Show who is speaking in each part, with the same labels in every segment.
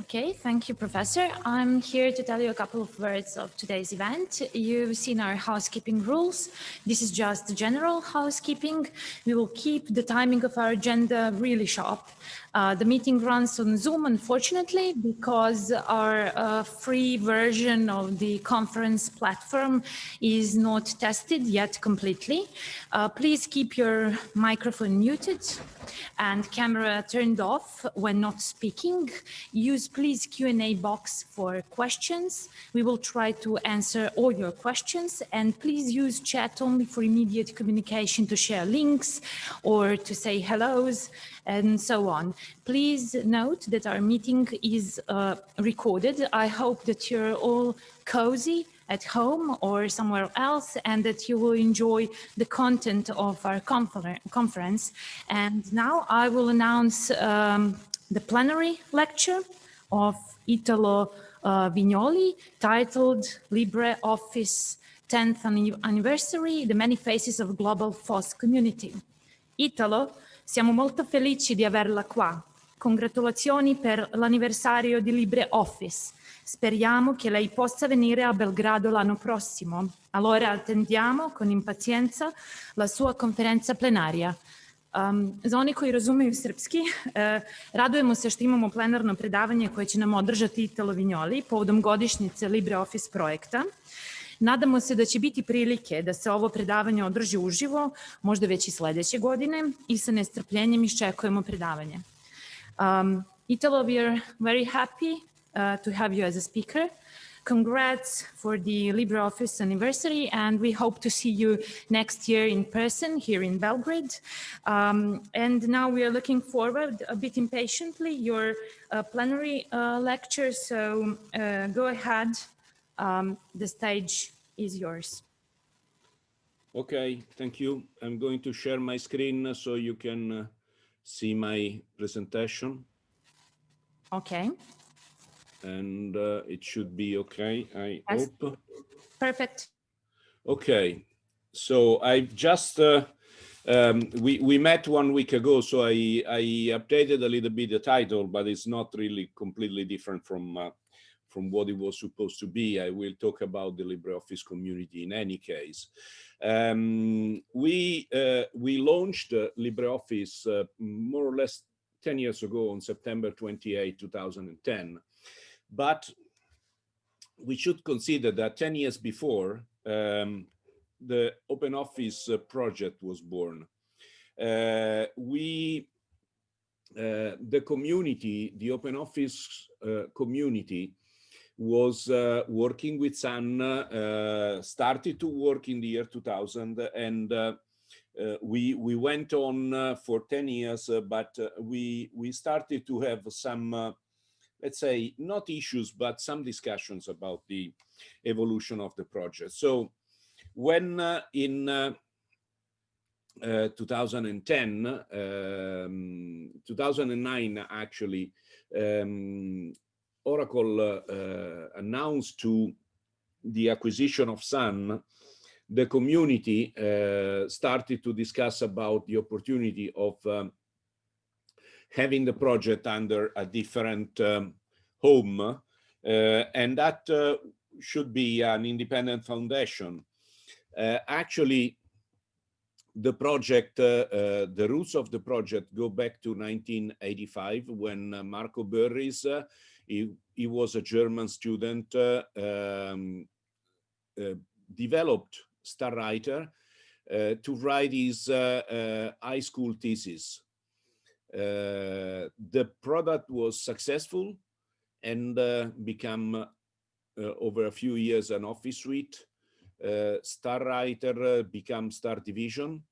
Speaker 1: Okay, thank you, Professor. I'm here to tell you a couple of words of today's event. You've seen our housekeeping rules. This is just general housekeeping. We will keep the timing of our agenda really sharp. Uh, the meeting runs on Zoom, unfortunately, because our uh, free version of the conference platform is not tested yet completely. Uh, please keep your microphone muted and camera turned off when not speaking. Use please Q&A box for questions. We will try to answer all your questions and please use chat only for immediate communication to share links or to say hellos and so on. Please note that our meeting is uh, recorded. I hope that you're all cozy at home or somewhere else and that you will enjoy the content of our confer conference. And now I will announce um, the plenary lecture of Italo uh, Vignoli titled LibreOffice 10th anniversary, the many faces of global FOSS community. Italo Siamo molto felici di averla qua. Congratulazioni per l'anniversario di LibreOffice. Speriamo che lei possa venire a Belgrado l'anno prossimo. Allora attendiamo con impazienza la sua konferenca plenaria. Um, za oni koji razumeju srpski, uh, radujemo se što imamo plenarno predavanje koje će nam održati Italo Vignoli povodom godišnjice LibreOffice projekta. Nadamo se da će biti prilike da se ovo predavanje održi uživo, možda već i sledeće godine i sa nestrpljenjem iščekujemo predavanje. Um, Italo, we are very happy uh, to have you as a speaker. Congrats for the LibreOffice anniversary, and we hope to see you next year in person here in Belgrade. Um, and now we are looking forward a bit impatiently your uh, plenary uh, lecture, so uh, go ahead um, the stage is yours.
Speaker 2: Okay, thank you. I'm going to share my screen so you can uh, see my presentation.
Speaker 1: Okay.
Speaker 2: And uh, it should be okay, I yes. hope.
Speaker 1: Perfect.
Speaker 2: Okay, so I've just, uh, um, we, we met one week ago, so I, I updated a little bit the title, but it's not really completely different from uh, from what it was supposed to be. I will talk about the LibreOffice community in any case. Um, we, uh, we launched uh, LibreOffice uh, more or less 10 years ago on September 28, 2010. But we should consider that 10 years before, um, the OpenOffice uh, project was born. Uh, we, uh, the community, the OpenOffice community was uh, working with Sun, uh, started to work in the year 2000 and uh, uh, we we went on uh, for 10 years, but we we started to have some, let's say, not issues, but some discussions about the evolution of the project. So when in uh, 2010, um, 2009 actually, um, Oracle uh, announced to the acquisition of Sun, the community uh, started to discuss about the opportunity of um, having the project under a different um, home, uh, and that uh, should be an independent foundation. Uh, actually, the project, uh, the roots of the project go back to 1985 when Marco Börries he, he was a German student, uh, um, uh, developed StarWriter uh, to write his high school thesis. the product was successful and become over a few years an office suite. Uh, StarWriter uh, became Star Division.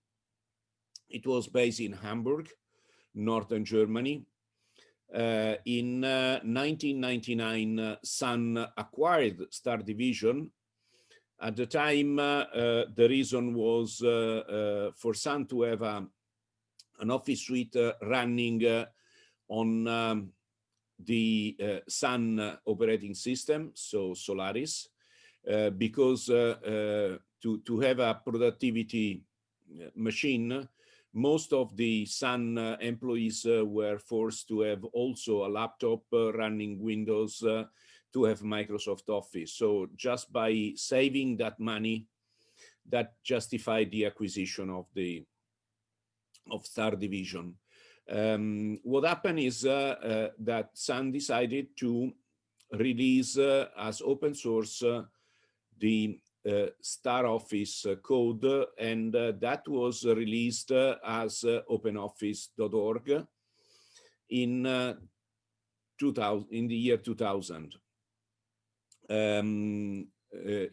Speaker 2: It was based in Hamburg, northern Germany. Uh, in 1999, uh, eh, uh, Sun acquired Star Division. At the time, eh, the reason was for Sun to have an office suite running on um, the Sun operating system, so Solaris, because to, to have a productivity machine, most of the Sun uh, employees uh, were forced to have also a laptop uh, running Windows uh, to have Microsoft Office. So just by saving that money, that justified the acquisition of the of Star Division. Um, what happened is uh, uh, that Sun decided to release as open source the uh, Star Office uh, code, and uh, that was released as openoffice.org in 2000 in the year 2000. Um,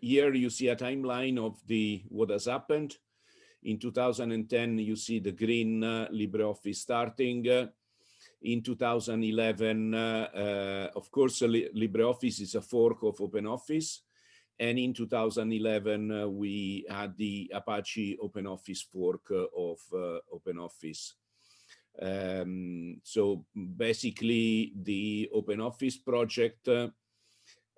Speaker 2: here you see a timeline of the what has happened. In 2010, you see the green uh, LibreOffice starting. Uh, in 2011, uh, of course, LibreOffice is a fork of OpenOffice. And in 2011, uh, we had the Apache OpenOffice fork uh, of uh, OpenOffice. Um, so basically, the OpenOffice project uh,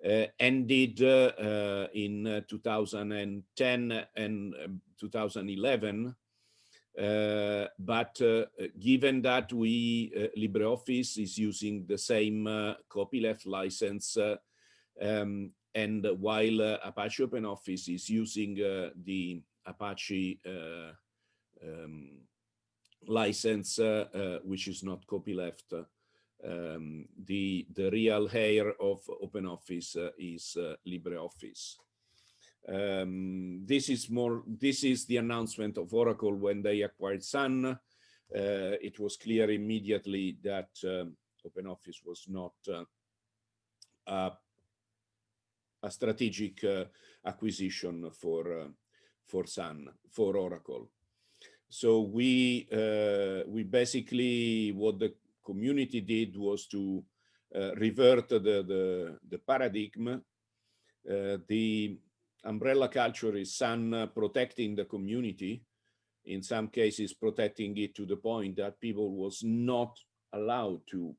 Speaker 2: uh, ended uh, in 2010 and um, 2011. but given that we LibreOffice is using the same copyleft license, um, and while uh, Apache OpenOffice is using uh, the Apache uh, um, license, which is not copyleft, um, the, the real heir of OpenOffice is LibreOffice. Um, this is more, this is the announcement of Oracle when they acquired Sun. Uh, it was clear immediately that um, OpenOffice was not uh, a a strategic uh, acquisition for uh, for Sun for Oracle. So we uh, we basically what the community did was to revert the the, the paradigm. the umbrella culture is Sun protecting the community in some cases protecting it to the point that people was not allowed to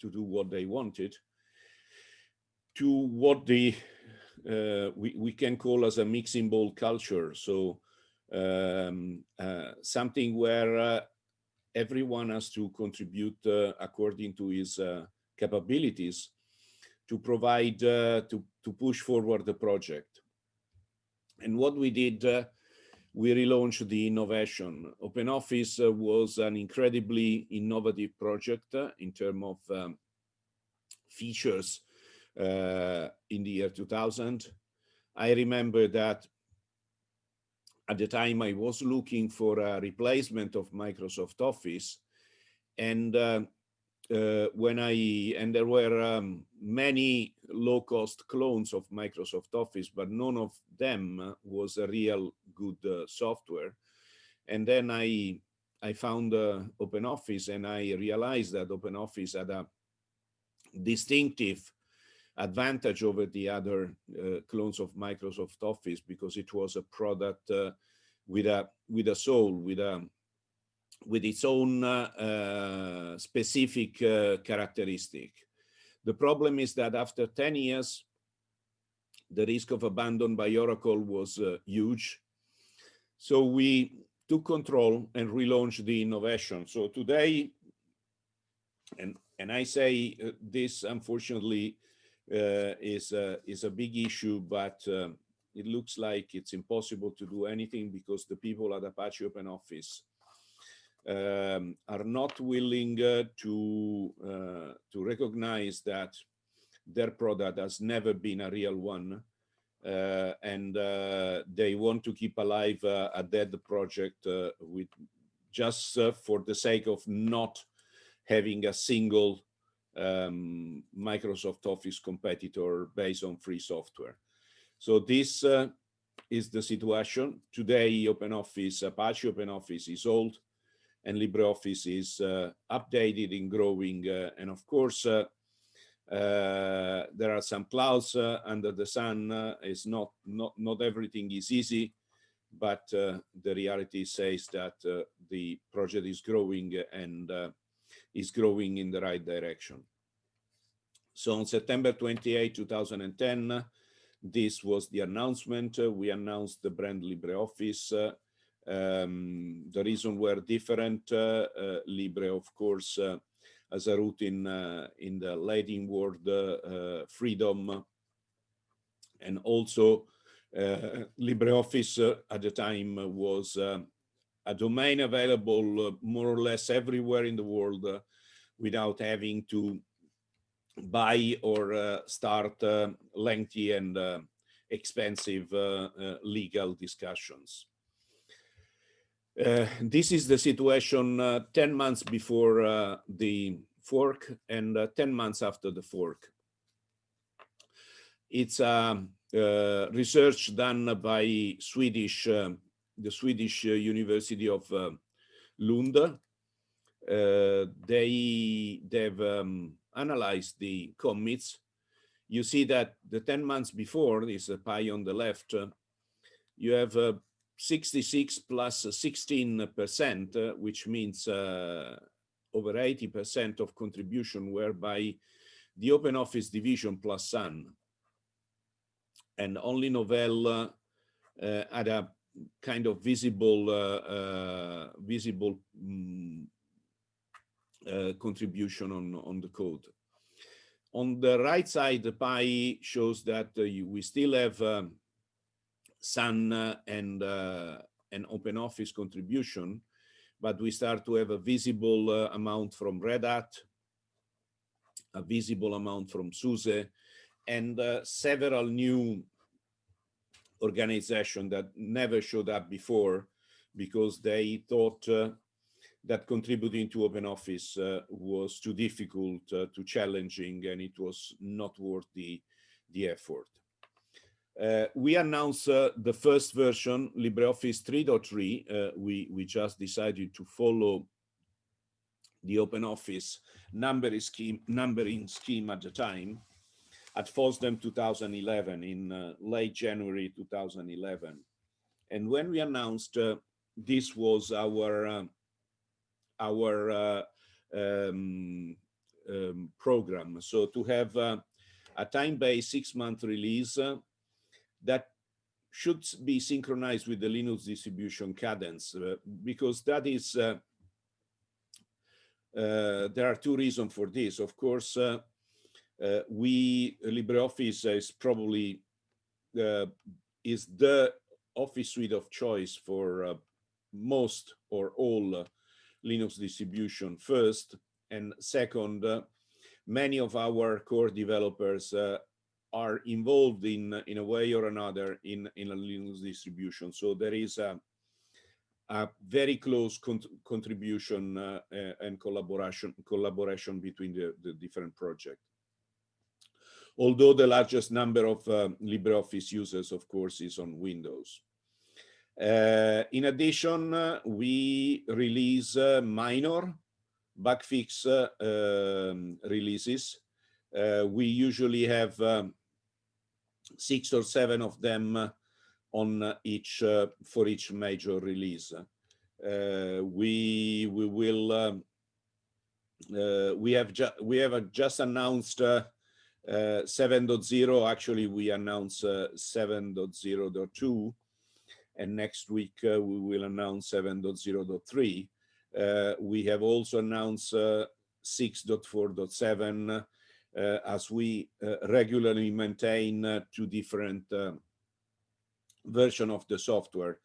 Speaker 2: to do what they wanted to what the uh, we, we can call as a mixing bowl culture. So um, uh, something where uh, everyone has to contribute uh, according to his uh, capabilities to provide, uh, to, to push forward the project. And what we did, we relaunched the innovation. OpenOffice was an incredibly innovative project in terms of um, features in the year 2000. I remember that at the time I was looking for a replacement of Microsoft Office and uh, uh, when I and there were um, many low-cost clones of Microsoft Office, but none of them was a real good uh, software. And then I I found uh, OpenOffice and I realized that OpenOffice had a distinctive advantage over the other uh, clones of Microsoft Office because it was a product uh, with a with a soul, with a with its own uh, uh specific uh, characteristic. The problem is that after 10 years, the risk of abandon by Oracle was uh, huge. So we took control and relaunched the innovation. So today, and, and I say this unfortunately is a, is a big issue, but um, it looks like it's impossible to do anything because the people at Apache OpenOffice um, are not willing uh, to uh, to recognize that their product has never been a real one, uh, and uh, they want to keep alive uh, a dead project with just for the sake of not having a single um, Microsoft Office competitor based on free software. So this uh, is the situation. Today, OpenOffice, Apache OpenOffice is old and LibreOffice is uh, updated and growing. Uh, and of course, uh, uh, there are some clouds uh, under the sun. is not, not, not everything is easy, but the reality says that the project is growing and is growing in the right direction. So on September 28, 2010, this was the announcement. Uh, we announced the brand LibreOffice. Uh, Um, the reason were different. Uh, uh, Libre, of course, uh, as a root in in the Latin word freedom, and also LibreOffice at the time was a domain available more or less everywhere in the world without having to buy or uh, start uh, lengthy and uh, expensive legal discussions. Uh, this is the situation uh, 10 months before uh, the fork and 10 months after the fork. It's um, research done by Swedish, the Swedish University of Lund. they, they've um, analyzed the commits. You see that the 10 months before, this pie on the left, you have 66 plus 16 percent, uh, which means uh, over 80 percent of contribution were by the Open Office division plus Sun. And only Novell uh, had a kind of visible visible um, contribution on, on the code. On the right side, the pie shows that uh, you, we still have um, Sun and uh, an open office contribution, but we start to have a visible uh, amount from Red Hat, a visible amount from SUSE, and uh, several new organizations that never showed up before because they thought uh, that contributing to open office uh, was too difficult, uh, too challenging, and it was not worth the, the effort. Uh, we announced uh, the first version, LibreOffice 3.3. Uh, we, we just decided to follow the OpenOffice numbering scheme, numbering scheme at the time at FOSDEM 2011 in uh, late January 2011. And when we announced uh, this was our uh, our um, um, program. So to have a time-based six-month release that should be synchronized with the Linux distribution cadence uh, because that is uh, uh, there are two reasons for this. Of course, uh, uh, we LibreOffice is probably uh, is the office suite of choice for most or all Linux distribution first, and second, many of our core developers are involved in in a way or another in in a Linux distribution. So there is a a very close con contribution uh, uh, and collaboration collaboration between the, the different projects. Although the largest number of uh, LibreOffice users, of course, is on Windows. Uh, in addition, uh, we release uh, minor bug fix um, releases. we usually have um, six or seven of them uh, on uh, each uh, for each major release. we we will um, we have we have just announced uh, 7.0 actually we announce uh, 7.0.2 and next week uh, we will announce 7.0.3 we have also announced 6.4.7 uh, as we uh, regularly maintain uh, two different version of the software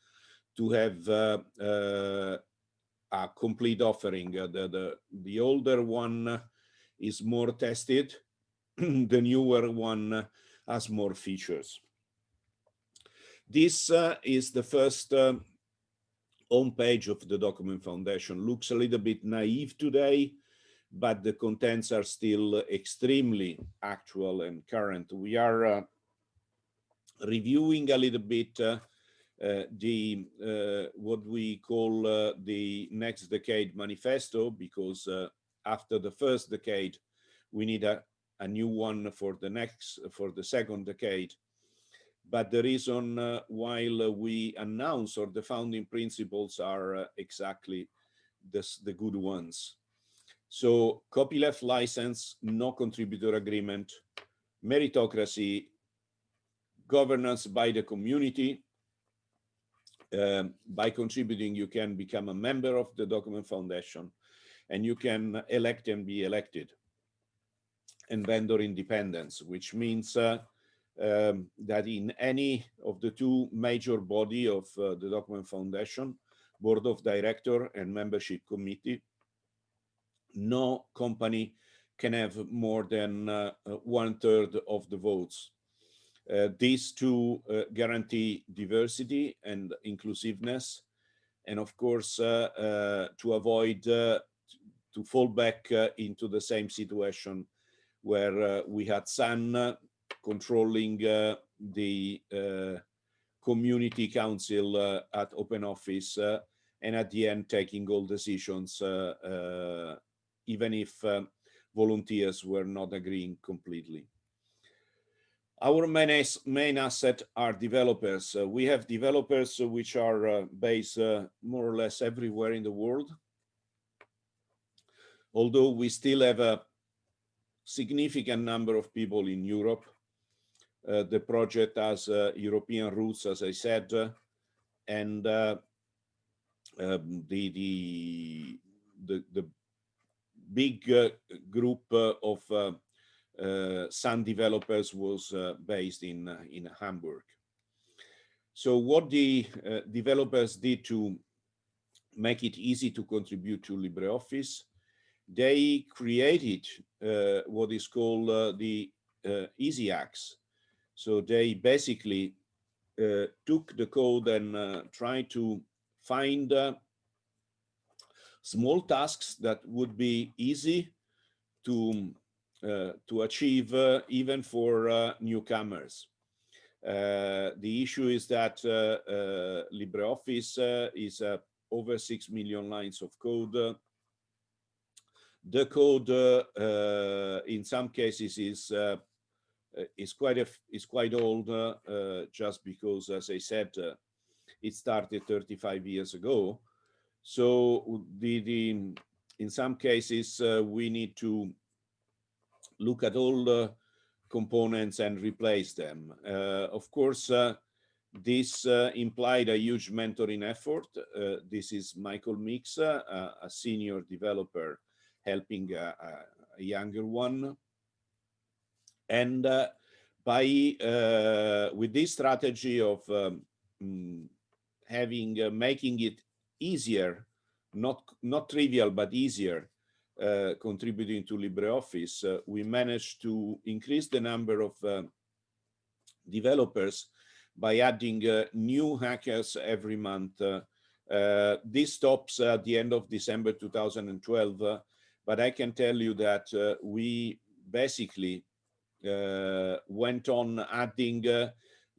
Speaker 2: to have a complete offering. the, the, the older one is more tested, the newer one has more features. This uh, is the first uh, home page of the Document Foundation. Looks a little bit naive today, but the contents are still extremely actual and current. We are uh, reviewing a little bit uh, uh, the uh, what we call uh, the next decade manifesto because uh, after the first decade we need a, a new one for the next for the second decade. But the reason uh, while we announce or the founding principles are exactly this, the good ones. So copyleft license, no contributor agreement, meritocracy, governance by the community, um, by contributing, you can become a member of the Document Foundation and you can elect and be elected. And vendor independence, which means uh, um, that in any of the two major body of uh, the Document Foundation, Board of Director and Membership Committee, no company can have more than uh, one third of the votes. Uh, these two uh, guarantee diversity and inclusiveness, and of course, uh, uh, to avoid uh, to fall back into the same situation where we had Sun controlling the community council at Open Office, and at the end taking all decisions, even if volunteers were not agreeing completely. Our main, main asset are developers. Uh, we have developers uh, which are uh, based uh, more or less everywhere in the world. Although we still have a significant number of people in Europe. Uh, the project has uh, European roots, as I said, and um, the, the, the, the, big group of uh, Sun Developers was uh, based in, uh, in Hamburg. So what the developers did to make it easy to contribute to LibreOffice, they created uh, what is called uh, the uh, EasyHacks. So they basically took the code and tried to find small tasks that would be easy to uh, to achieve uh, even for uh, newcomers. the issue is that LibreOffice is over 6 million lines of code. The code in some cases is is quite a, is quite old uh, just because, as I said, uh, it started 35 years ago. So the, the in some cases uh, we need to look at all the components and replace them. Uh, of course, uh, this uh, implied a huge mentoring effort. Uh, this is Michael Meeks, uh, a senior developer helping a, a younger one. And uh, by with this strategy of um, mm, having making it easier, not not trivial but easier uh, contributing to LibreOffice, uh, we managed to increase the number of uh, developers by adding uh, new hackers every month. Uh, this stops at the end of December 2012, but I can tell you that we basically went on adding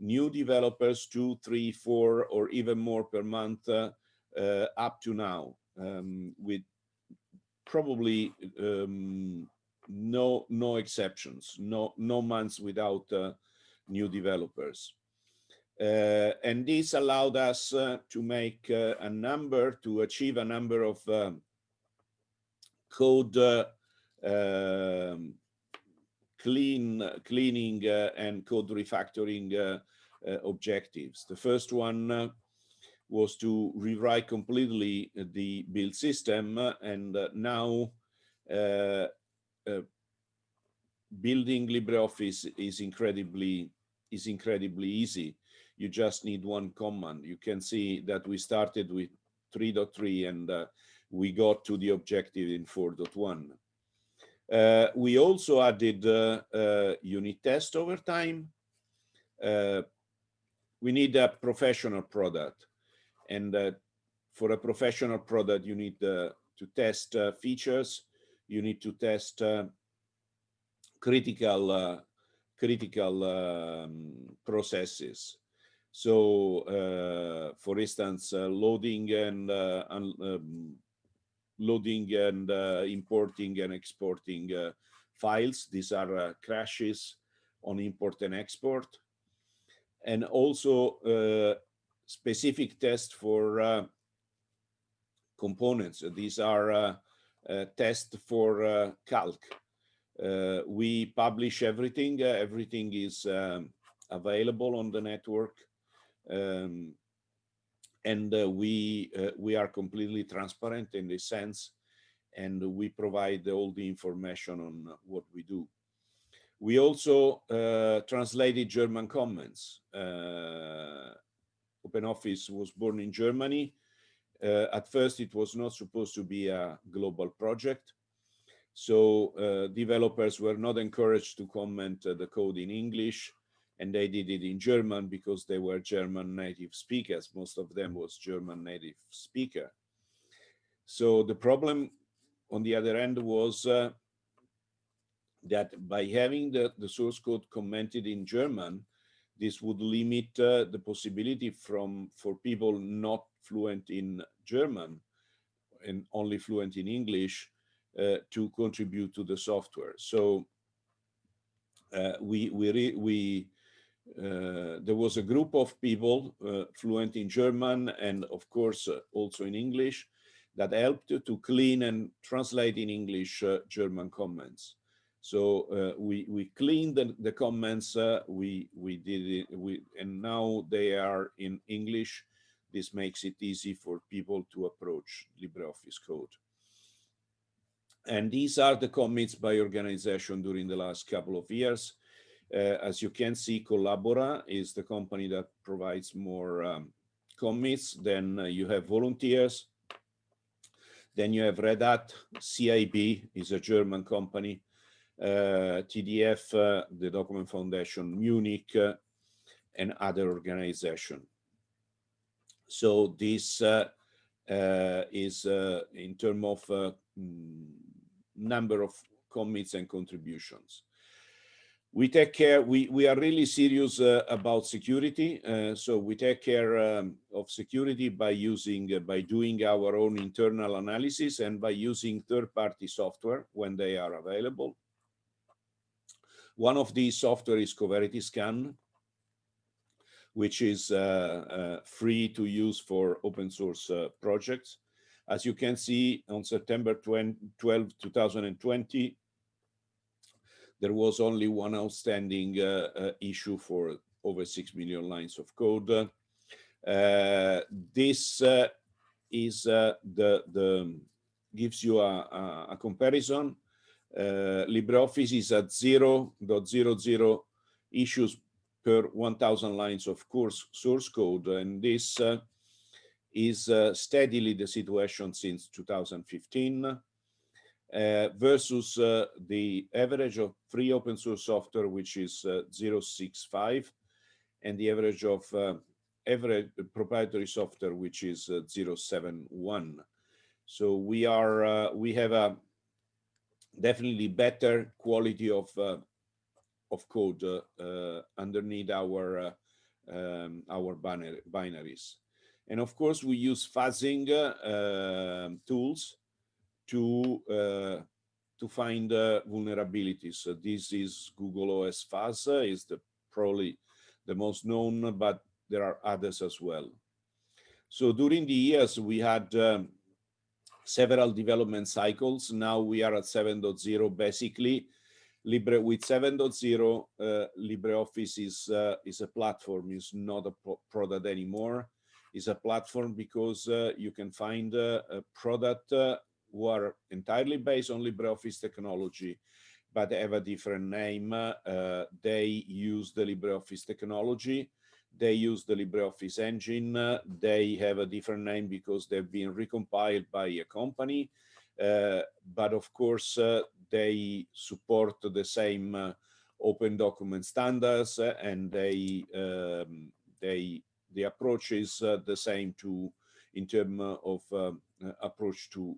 Speaker 2: new developers, two, three, four, or even more per month up to now, um, with probably um, no no exceptions, no no months without uh, new developers. Uh, and this allowed us uh, to make uh, a number, to achieve a number of um, code uh, um, clean cleaning uh, and code refactoring objectives. The first one was to rewrite completely the build system and uh, now uh, uh, building LibreOffice is incredibly is incredibly easy. You just need one command. You can see that we started with 3.3 and uh, we got to the objective in 4.1. Uh, we also added uh, unit test over time. we need a professional product and uh, for a professional product, you need uh, to test uh, features, you need to test critical critical um, processes. So, uh, for instance, uh, loading and uh, um, loading and importing and exporting files. These are crashes on import and export. And also specific tests for uh, components. These are uh, uh, tests for uh, calc. Uh, we publish everything. Uh, everything is um, available on the network. Um, and uh, we uh, we are completely transparent in this sense and we provide all the information on what we do we also uh, translated german comments uh, OpenOffice was born in Germany. Uh, at first, it was not supposed to be a global project. So uh, developers were not encouraged to comment uh, the code in English and they did it in German because they were German native speakers. Most of them was German native speaker. So the problem on the other end was uh, that by having the, the source code commented in German, this would limit uh, the possibility from for people not fluent in German and only fluent in English uh, to contribute to the software. So uh, we we we uh, there was a group of people uh, fluent in German and of course uh, also in English that helped to clean and translate in English German comments. So uh, we we cleaned the, the comments. Uh, we we did it. We and now they are in English. This makes it easy for people to approach LibreOffice code. And these are the commits by organization during the last couple of years. Uh, as you can see, Collabora is the company that provides more um, commits. Then uh, you have volunteers. Then you have Red Hat. CIB is a German company. Uh, TDF, uh, the Document Foundation Munich, uh, and other organization. So this is in terms of mm, number of commits and contributions we take care we we are really serious uh, about security uh, so we take care um, of security by using uh, by doing our own internal analysis and by using third-party software when they are available one of these software is Coverity Scan, which is uh, uh, free to use for open source uh, projects. As you can see on September 20, 12, 2020, there was only one outstanding uh, uh, issue for over 6 million lines of code. Uh, this is the, the gives you a, a, a comparison uh, LibreOffice is at 0.00 issues per 1000 lines of course source code and this uh, is uh, steadily the situation since 2015 uh, versus uh, the average of free open source software which is uh, 065 and the average of average proprietary software which is 071 so we are we have a definitely better quality of uh, of code uh, uh, underneath our um, our binaries. And of course, we use fuzzing um, tools to to find uh, vulnerabilities. Uh, this is Google OS uh, is the probably the most known, but there are others as well. So during the years, we had um, several development cycles. Now we are at 7.0 basically. Libre with 7.0, uh, LibreOffice is uh, is a platform, is not a pro product anymore. It's a platform because uh, you can find uh, a product uh, who are entirely based on LibreOffice technology, but have a different name. Uh, they use the LibreOffice technology they use the LibreOffice engine. Uh, they have a different name because they've been recompiled by a company. Uh, but of course, uh, they support the same uh, open document standards uh, and they um, they the approach is the same to in terms of um, approach to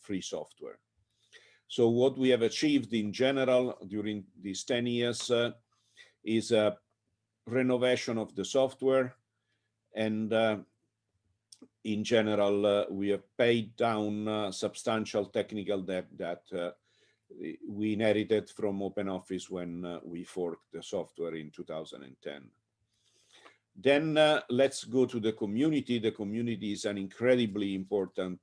Speaker 2: free software. So what we have achieved in general during these 10 years is a renovation of the software and uh, in general uh, we have paid down uh, substantial technical debt that uh, we inherited from OpenOffice when uh, we forked the software in 2010. Then uh, let's go to the community. The community is an incredibly important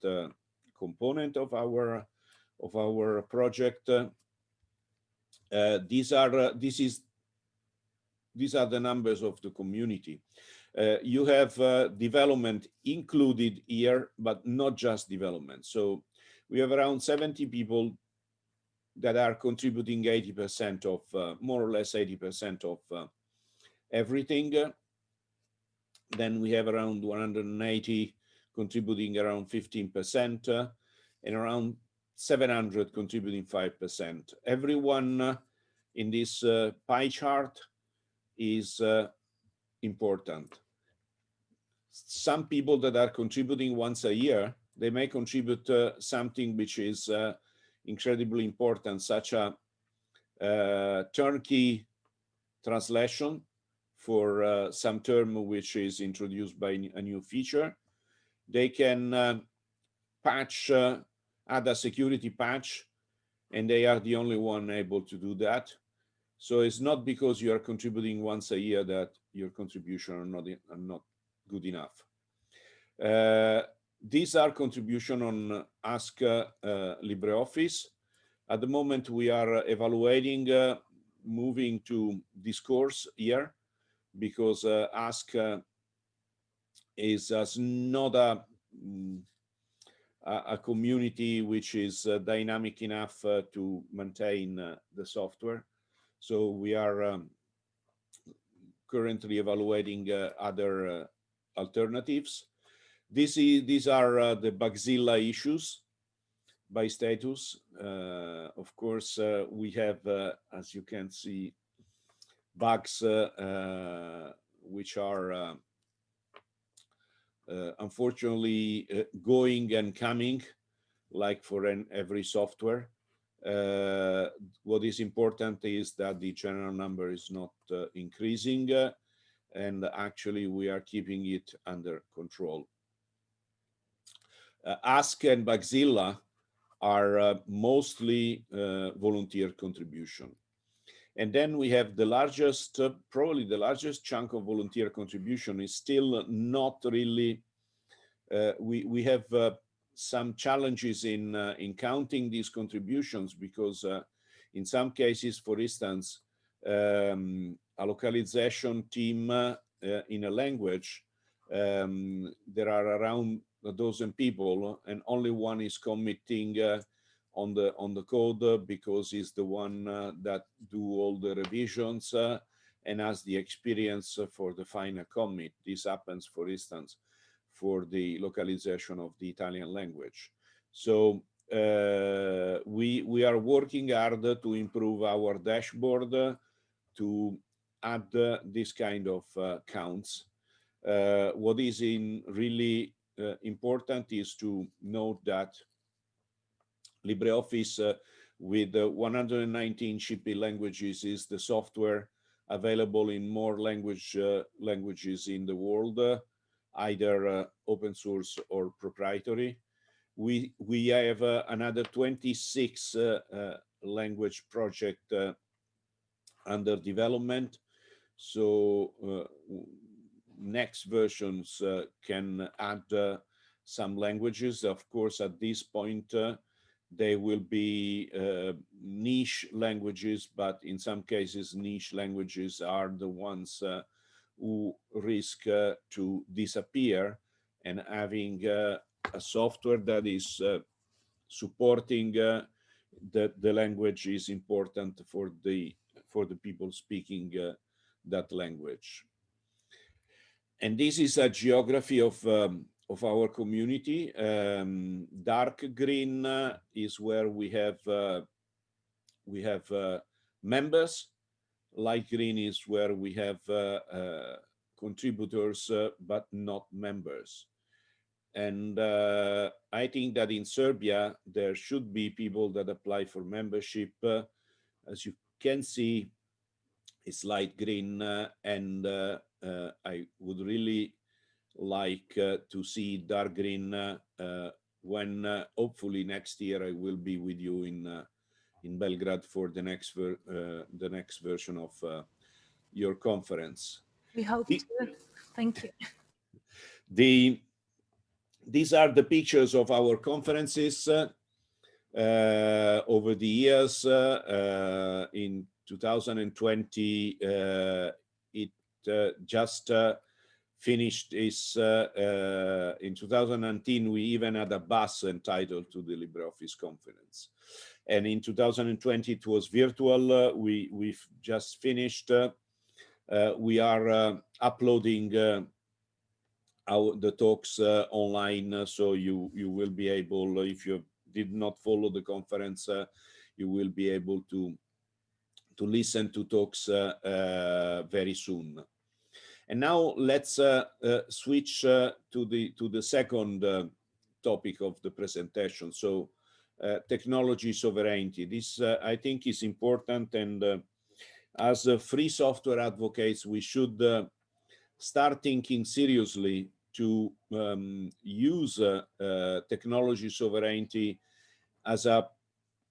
Speaker 2: component of our of our project. these are this is these are the numbers of the community. Uh, you have uh, development included here, but not just development. So we have around 70 people that are contributing 80% of, uh, more or less 80% of uh, everything. Then we have around 180 contributing around 15% uh, and around 700 contributing 5%. Everyone uh, in this uh, pie chart is uh, important. Some people that are contributing once a year, they may contribute something which is incredibly important, such a uh, turnkey translation for uh, some term which is introduced by a new feature. They can uh, patch, uh, add a security patch, and they are the only one able to do that. So it's not because you are contributing once a year that your contribution are not, are not good enough. Uh, these are contribution on Ask uh, LibreOffice. At the moment, we are evaluating uh, moving to discourse here because uh, Ask uh, is uh, not a, mm, a, a community which is uh, dynamic enough uh, to maintain uh, the software. So we are um, currently evaluating other alternatives. This is, these are the Bugzilla issues by status. of course, we have, as you can see, bugs uh, uh, which are uh, unfortunately going and coming like for an, every software. Uh, what is important is that the general number is not uh, increasing uh, and actually we are keeping it under control. Ask and Bugzilla are mostly volunteer contribution. And then we have the largest, uh, probably the largest chunk of volunteer contribution is still not really, uh, we, we have uh, some challenges in, uh, in counting these contributions because uh, in some cases, for instance, um, a localization team uh, in a language, um, there are around a dozen people and only one is committing on the on the code because he's the one uh, that do all the revisions uh, and has the experience for the final commit. This happens, for instance, for the localization of the Italian language. So uh, we we are working hard to improve our dashboard to add this kind of uh, counts. Uh, what is in really uh, important is to note that LibreOffice uh, with uh, 119 shipping languages is the software available in more language uh, languages in the world, either open source or proprietary. We we have another 26 language project under development. So uh, next versions uh, can add uh, some languages. Of course, at this point, they will be uh, niche languages, but in some cases, niche languages are the ones uh, who risk uh, to disappear and having uh, a software that is uh, supporting uh, the, the language is important for the for the people speaking that language. And this is a geography of um, of our community. Um, dark green uh, is where we have uh, we have uh, members. Light green is where we have uh, uh, contributors uh, but not members. And I think that in Serbia there should be people that apply for membership. as you can see, it's light green, and I would really like uh, to see dark green uh, uh, when hopefully next year I will be with you in in Belgrade for the next the next version of your conference.
Speaker 1: We hope the, to. Thank you.
Speaker 2: The these are the pictures of our conferences uh, over the years. Uh, in 2020, uh, it just finished is uh, uh, in 2019 we even had a bus entitled to the LibreOffice conference. And in 2020 it was virtual. Uh, we we've just finished. Uh, uh, we are uh, uploading our the talks online so you you will be able if you did not follow the conference you will be able to to listen to talks very soon and now let's uh, uh, switch uh, to the to the second topic of the presentation. So technology sovereignty. This I think is important and as free software advocates, we should start thinking seriously to um, use uh, uh, technology sovereignty as a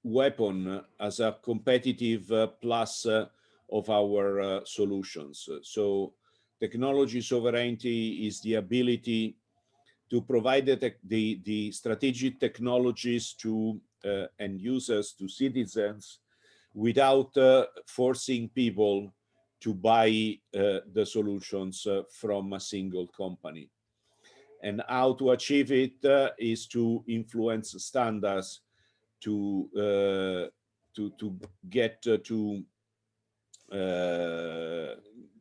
Speaker 2: weapon, as a competitive uh, plus of our solutions. So technology sovereignty is the ability to provide the, the, the strategic technologies to uh, end users, to citizens, without uh, forcing people to buy uh, the solutions uh, from a single company. And how to achieve it uh, is to influence standards to uh, to to get to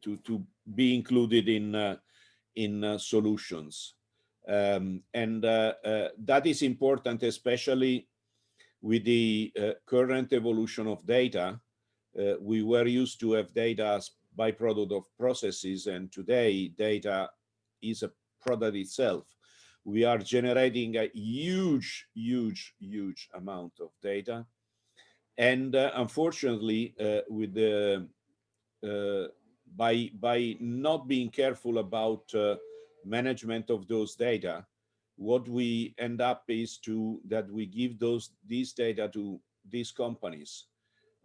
Speaker 2: to to be included in uh, in uh, solutions. Um, and uh, that is important especially with the current evolution of data. We were used to have data as byproduct of processes and today data is a product itself. We are generating a huge huge huge amount of data. And uh, unfortunately uh, with the uh, by by not being careful about uh, management of those data what we end up is to that we give those these data to these companies.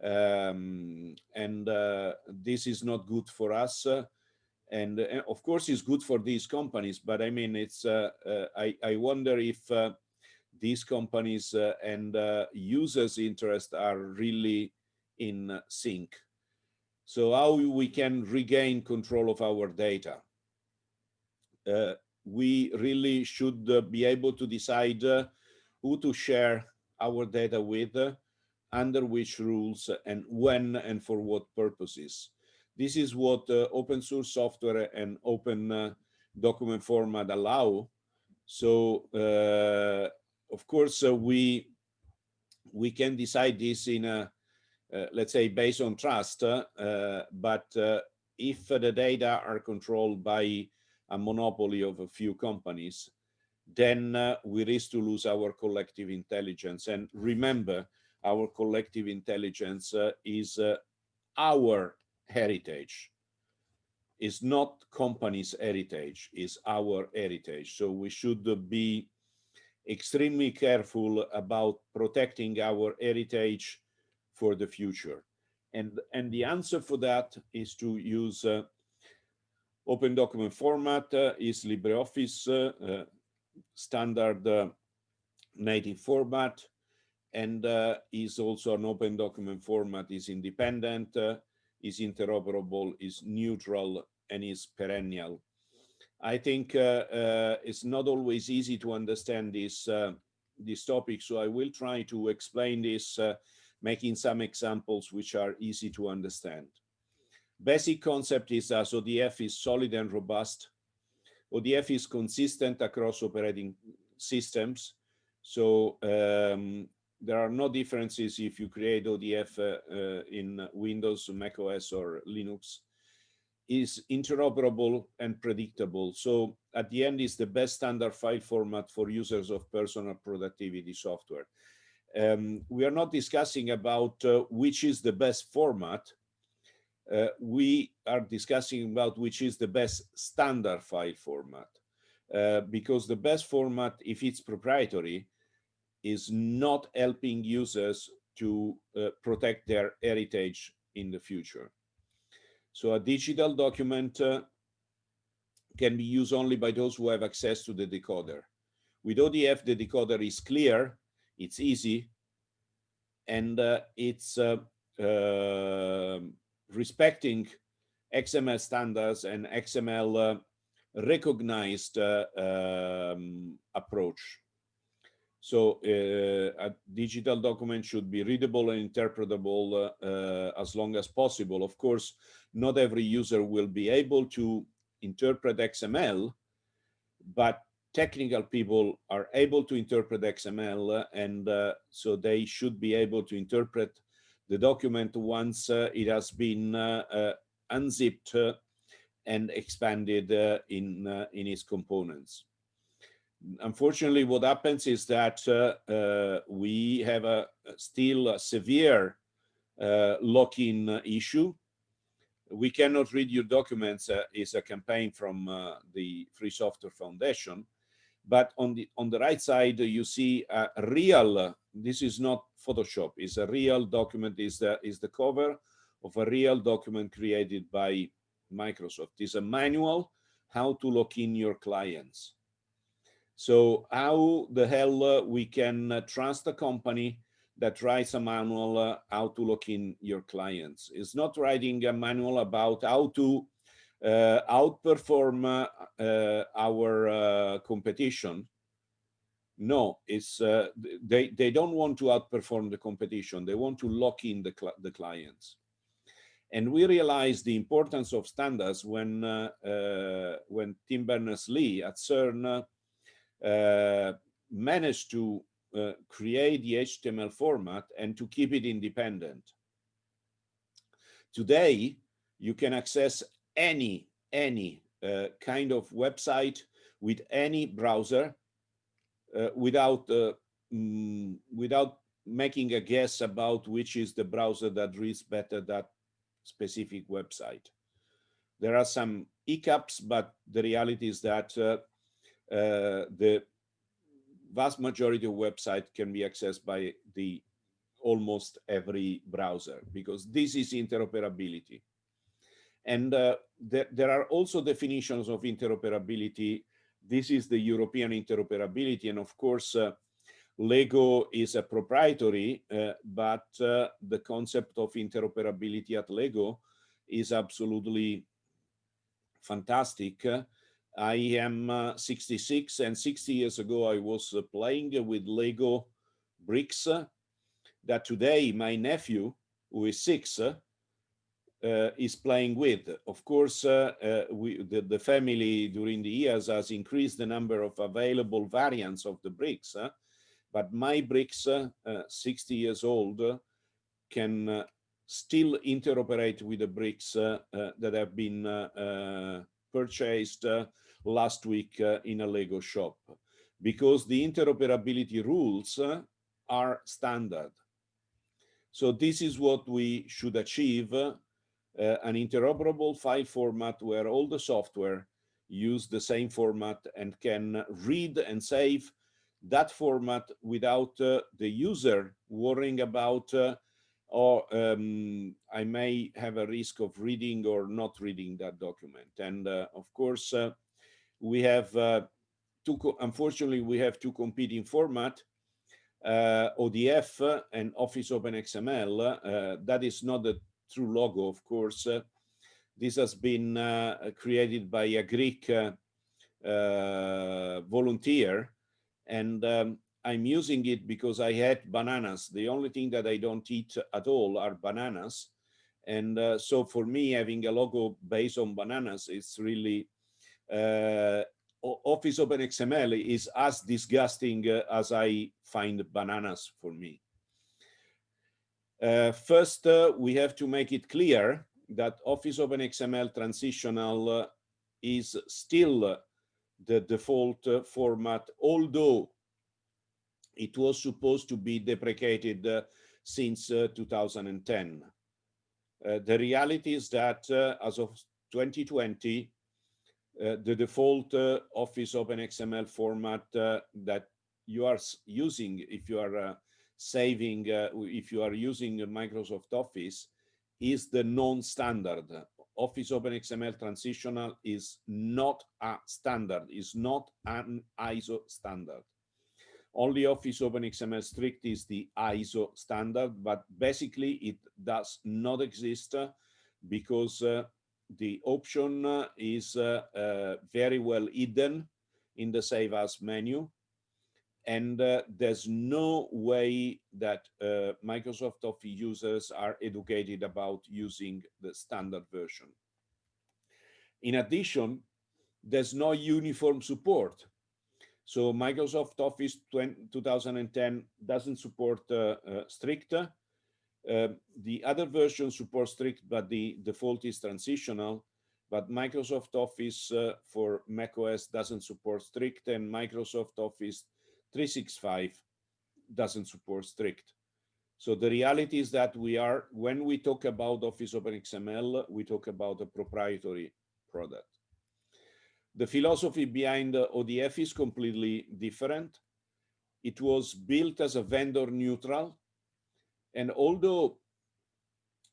Speaker 2: Um, and uh, this is not good for us uh, and, uh, of course it's good for these companies but i mean it's uh, i i wonder if these companies and users interest are really in sync so how we can regain control of our data? Uh, we really should uh, be able to decide uh, who to share our data with, uh, under which rules, and when and for what purposes. This is what uh, open source software and open uh, document format allow. So, of course, we we can decide this in a let's say based on trust, uh, but uh, if the data are controlled by a monopoly of a few companies, then we risk to lose our collective intelligence. And remember, our collective intelligence is our heritage is not company's heritage, is our heritage. So we should be extremely careful about protecting our heritage for the future. And, and the answer for that is to use uh, open document format uh, is LibreOffice uh, uh standard uh, native format and uh, is also an open document format is independent, is interoperable, is neutral, and is perennial. I think it's not always easy to understand this, this topic, so I will try to explain this making some examples which are easy to understand. Basic concept is as ODF is solid and robust. ODF is consistent across operating systems. So um, there are no differences if you create ODF uh, uh, in Windows, Mac OS or Linux is interoperable and predictable. So at the end is the best standard file format for users of personal productivity software um, we are not discussing about uh, which is the best format. Uh, we are discussing about which is the best standard file format. Uh, because the best format, if it's proprietary, is not helping users to uh, protect their heritage in the future. So a digital document uh, can be used only by those who have access to the decoder. With ODF, the decoder is clear it's easy, and uh, it's uh, uh, respecting XML standards and XML recognized uh, um, approach. So a digital document should be readable and interpretable as long as possible. Of course, not every user will be able to interpret XML, but technical people are able to interpret XML and uh, so they should be able to interpret the document once uh, it has been uh, unzipped and expanded in, in its components unfortunately, what happens is that uh, uh, we have a still a severe uh, lock-in issue. We cannot read your documents is a campaign from the Free Software Foundation. But on the on the right side, you see a real. This is not Photoshop. It's a real document. Is the is the cover of a real document created by Microsoft. It's a manual how to lock in your clients. So how the hell uh, we can uh, trust a company that writes a manual uh, how to look in your clients? It's not writing a manual about how to outperform uh, uh, our competition. No, it's they they don't want to outperform the competition. They want to lock in the cl the clients. And we realized the importance of standards when when Tim Berners-Lee at CERN uh, managed to uh, create the HTML format and to keep it independent. Today, you can access any, any uh, kind of website with any browser uh, without, uh, mm, without making a guess about which is the browser that reads better that specific website. There are some hiccups, but the reality is that uh, uh, the vast majority of websites can be accessed by the almost every browser because this is interoperability. And uh, there, there are also definitions of interoperability. This is the European interoperability. And of course, uh, Lego is a proprietary, uh, but uh, the concept of interoperability at Lego is absolutely fantastic. I am uh, 66 and 60 years ago I was uh, playing with Lego bricks that today my nephew, who is six, uh, is playing with. Of course, uh, uh, we, the, the, family during the years has increased the number of available variants of the bricks, uh, but my bricks, uh, uh, 60 years old, can still interoperate with the bricks that have been purchased last week uh, in a Lego shop because the interoperability rules uh, are standard. So this is what we should achieve, uh, an interoperable file format where all the software use the same format and can read and save that format without uh, the user worrying about uh, or um, I may have a risk of reading or not reading that document. And uh, of course, we have uh, two, unfortunately, we have two competing format, uh, ODF and Office Open XML. Uh, that is not the true logo, of course. this has been created by a Greek volunteer and um, I'm using it because I had bananas. The only thing that I don't eat at all are bananas. And uh, so for me, having a logo based on bananas is really uh, Office Open XML is as disgusting uh, as I find bananas for me. Uh, first, uh, we have to make it clear that Office Open XML transitional uh, is still the default uh, format, although it was supposed to be deprecated uh, since 2010. the reality is that as of 2020, uh, the default uh, Office OpenXML format uh, that you are using if you are saving, if you are using Microsoft Office, is the non-standard. Office OpenXML transitional is not a standard, is not an ISO standard. Only Office OpenXML strict is the ISO standard, but basically it does not exist because uh, the option uh, is uh, uh, very well hidden in the Save As menu. And uh, there's no way that uh, Microsoft Office users are educated about using the standard version. In addition, there's no uniform support. So Microsoft Office 2010 doesn't support uh, strict uh, the other version supports strict, but the default is transitional. But Microsoft Office uh, for macOS doesn't support strict, and Microsoft Office 365 doesn't support strict. So the reality is that we are, when we talk about Office OpenXML, we talk about a proprietary product. The philosophy behind ODF is completely different. It was built as a vendor neutral and although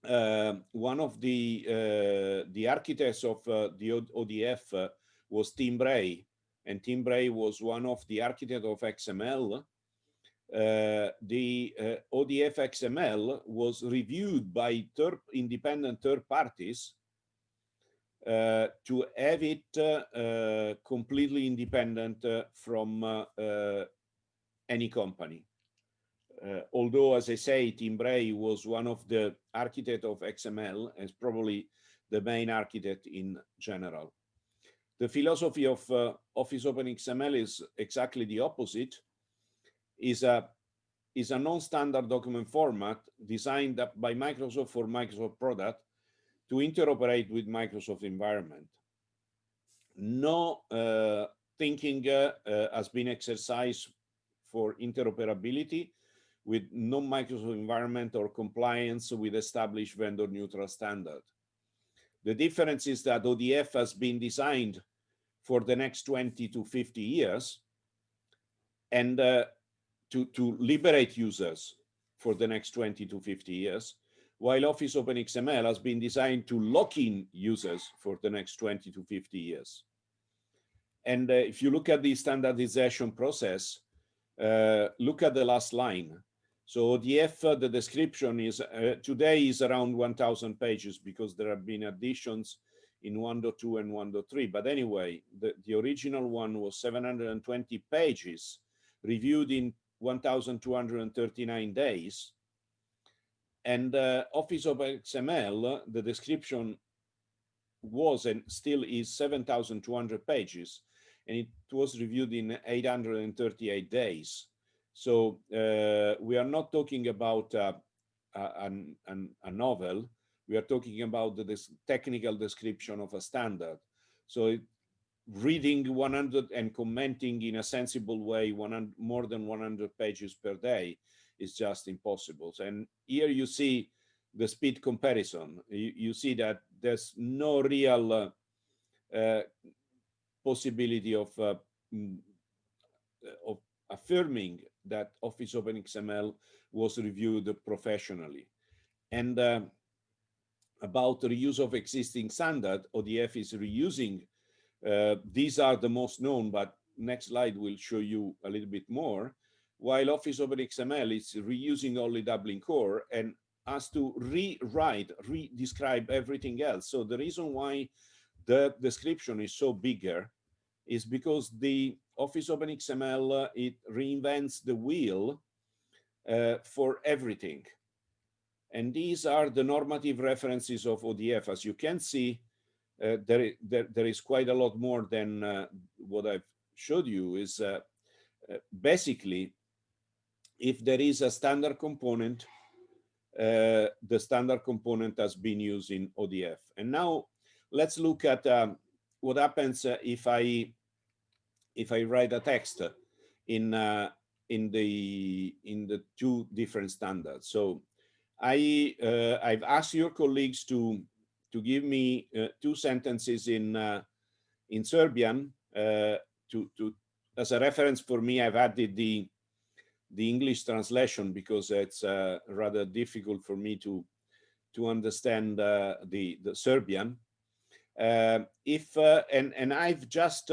Speaker 2: uh, one of the uh, the architects of uh, the ODF uh, was Tim Bray, and Tim Bray was one of the architects of XML. Uh, the uh, ODF XML was reviewed by third, independent third parties to have it completely independent from any company. Uh, although, as I say, Tim Bray was one of the architect of XML and probably the main architect in general. The philosophy of uh, Office OpenXML is exactly the opposite. is a is a non-standard document format designed by Microsoft for Microsoft product to interoperate with Microsoft environment. No uh, thinking uh, uh, has been exercised for interoperability with non-Microsoft environment or compliance with established vendor neutral standard. The difference is that ODF has been designed for the next 20 to 50 years and uh, to, to liberate users for the next 20 to 50 years, while Office OpenXML has been designed to lock in users for the next 20 to 50 years. And uh, if you look at the standardization process, uh, look at the last line. So ODF, uh, the description is uh, today is around 1000 pages because there have been additions in 1.2 and 1.3. But anyway, the, the original one was 720 pages reviewed in 1239 days. And uh, Office Open XML, the description was and still is 7,200 pages, and it was reviewed in 838 days. So uh, we are not talking about uh, a, a, novel. We are talking about the technical description of a standard. So it, reading 100 and commenting in a sensible way 100, more than 100 pages per day is just impossible. And here you see the speed comparison. You, you see that there's no real uh, uh, possibility of uh, mm, of affirming that Office OpenXML was reviewed professionally. And uh, about the reuse of existing standard, ODF is reusing. Uh, these are the most known, but next slide will show you a little bit more. While Office Open XML is reusing only Dublin Core and has to rewrite, re-describe everything else. So the reason why the description is so bigger is because the Office OpenXML, uh, it reinvents the wheel uh, for everything. And these are the normative references of ODF. As you can see, uh, there, there, there is quite a lot more than uh, what I've showed you is uh, uh, basically, if there is a standard component, the standard component has been used in ODF. And now let's look at um, what happens if I if I write a text in uh, in the in the two different standards. So I uh, I've asked your colleagues to to give me uh, two sentences in uh, in Serbian uh, to to as a reference for me. I've added the the English translation because it's uh, rather difficult for me to to understand the the Serbian. if and and I've just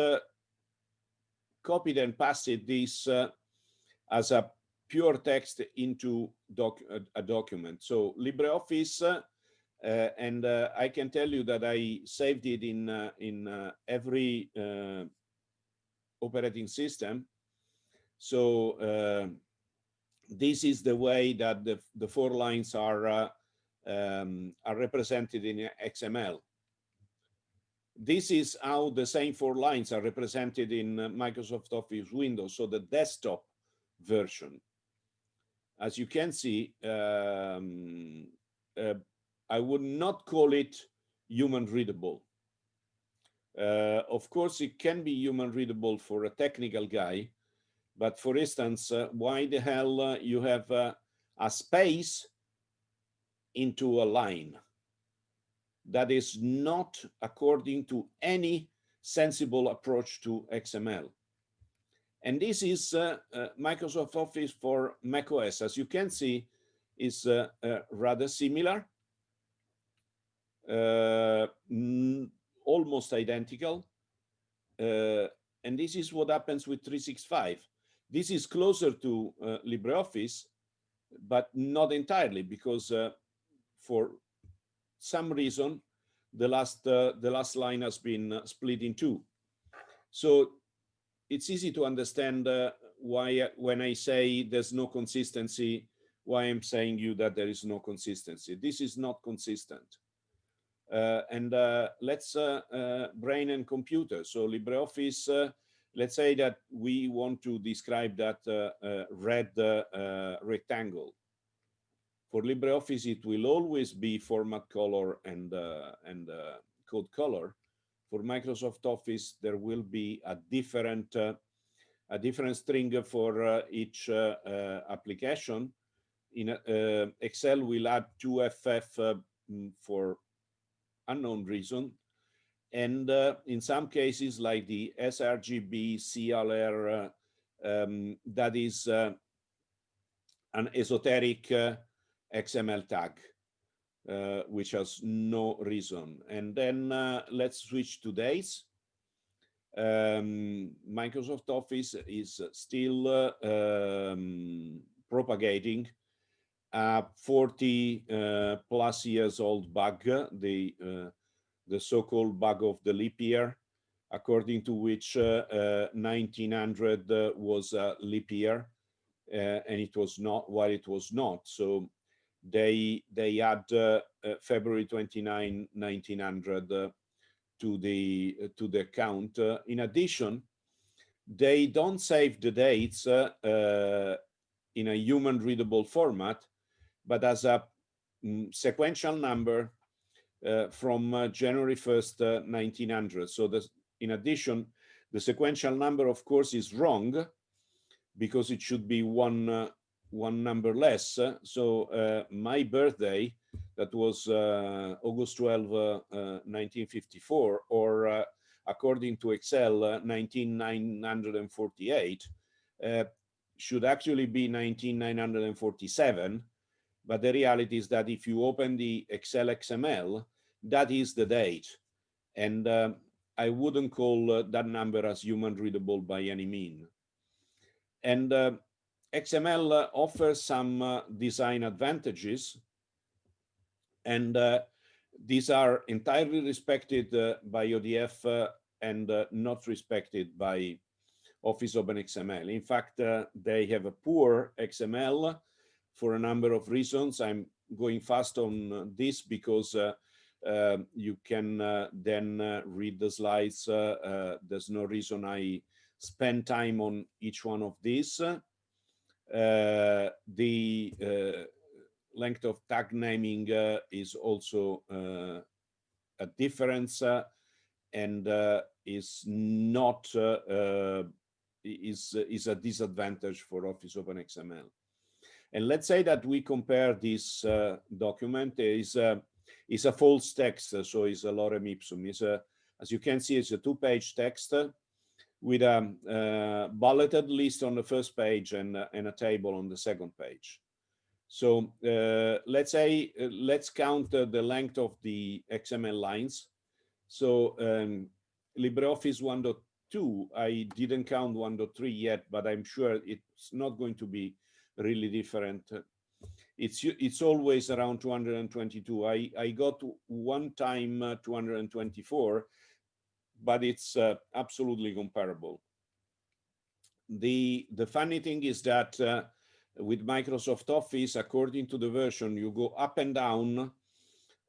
Speaker 2: copied and pasted this uh, as a pure text into doc a, document. So LibreOffice uh, and uh, I can tell you that I saved it in uh, in every operating system. So this is the way that the, the four lines are um, are represented in XML. This is how the same four lines are represented in Microsoft Office Windows, so the desktop version. As you can see, um, I would not call it human readable. Uh, of course, it can be human readable for a technical guy, but for instance, uh, why the hell uh, you have uh, a space into a line? That is not according to any sensible approach to XML. And this is uh, uh, Microsoft Office for macOS. As you can see, is rather similar uh, almost identical. Uh, and this is what happens with 365. This is closer to uh, LibreOffice, but not entirely because for some reason, the last uh, the last line has been uh, split in two. So it's easy to understand uh, why uh, when I say there's no consistency, why I'm saying you that there is no consistency. This is not consistent. Uh, and uh, let's uh, uh brain and computer. So LibreOffice, uh, let's say that we want to describe that red rectangle. For LibreOffice, it will always be format color and, and code color. For Microsoft Office, there will be a different a different string for uh, each uh, uh, application. In Excel, we'll add 2FF for unknown reason. And uh, in some cases, like the sRGB CLR, uh, um, that is uh, an esoteric uh, XML tag, uh, which has no reason. And then uh, let's switch to days. Um, Microsoft Office is still um, propagating a 40 uh, plus years old bug, the, uh, the so-called bug of the leap year, according to which 1900 uh, was a leap year and it was not, while it was not. So they they add uh, uh, February 29, 1900 uh, to the to the count. in addition, they don't save the dates in a human readable format but as a mm, sequential number uh, from uh, January 1st, 1900. Uh, so this, in addition, the sequential number, of course, is wrong because it should be one one number less. So uh, my birthday, that was uh, August 12, 1954, or according to Excel, 19948, should actually be 19947 but the reality is that if you open the Excel XML, that is the date. And uh, I wouldn't call uh, that number as human readable by any mean. And uh, XML uh, offers some uh, design advantages. And uh, these are entirely respected by ODF and not respected by Office OpenXML. In fact, they have a poor XML for a number of reasons. I'm going fast on this because uh, uh, you can uh, then uh, read the slides. There's no reason I spend time on each one of these. The uh, length of tag naming uh, is also uh, a difference and is not is is a disadvantage for Office OpenXML. And let's say that we compare this uh, document is uh, is a false text, so it's a lorem ipsum. Is a as you can see, it's a two-page text with a uh, bulleted list on the first page and, uh, and a table on the second page. So uh, let's say, uh, let's count the length of the XML lines. So um, LibreOffice 1.2, I didn't count 1.3 yet, but I'm sure it's not going to be really different. it's it's always around 222. I I got one time uh, 224, but it's uh, absolutely comparable. The the funny thing is that uh, with Microsoft Office, according to the version, you go up and down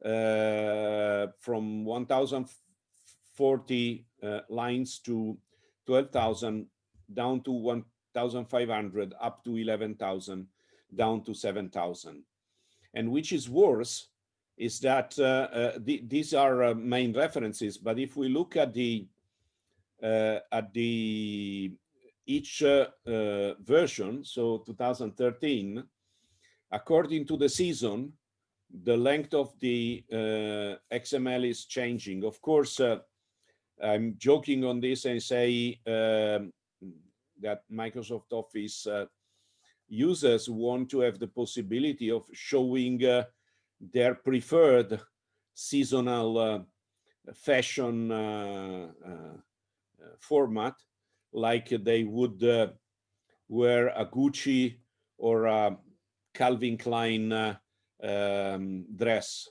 Speaker 2: uh, from 1,040 uh, lines to 12,000 down to 1,500 up to 11,000 down to 7,000. And which is worse is that uh, uh, the, these are uh, main references, but if we look at the uh, at the each uh, uh, version, so 2013, according to the season, the length of the XML is changing. Of course, I'm joking on this and say um, that Microsoft Office users want to have the possibility of showing uh, their preferred seasonal uh, fashion uh, uh format, like they would uh, wear a Gucci or a Calvin Klein uh, um, dress.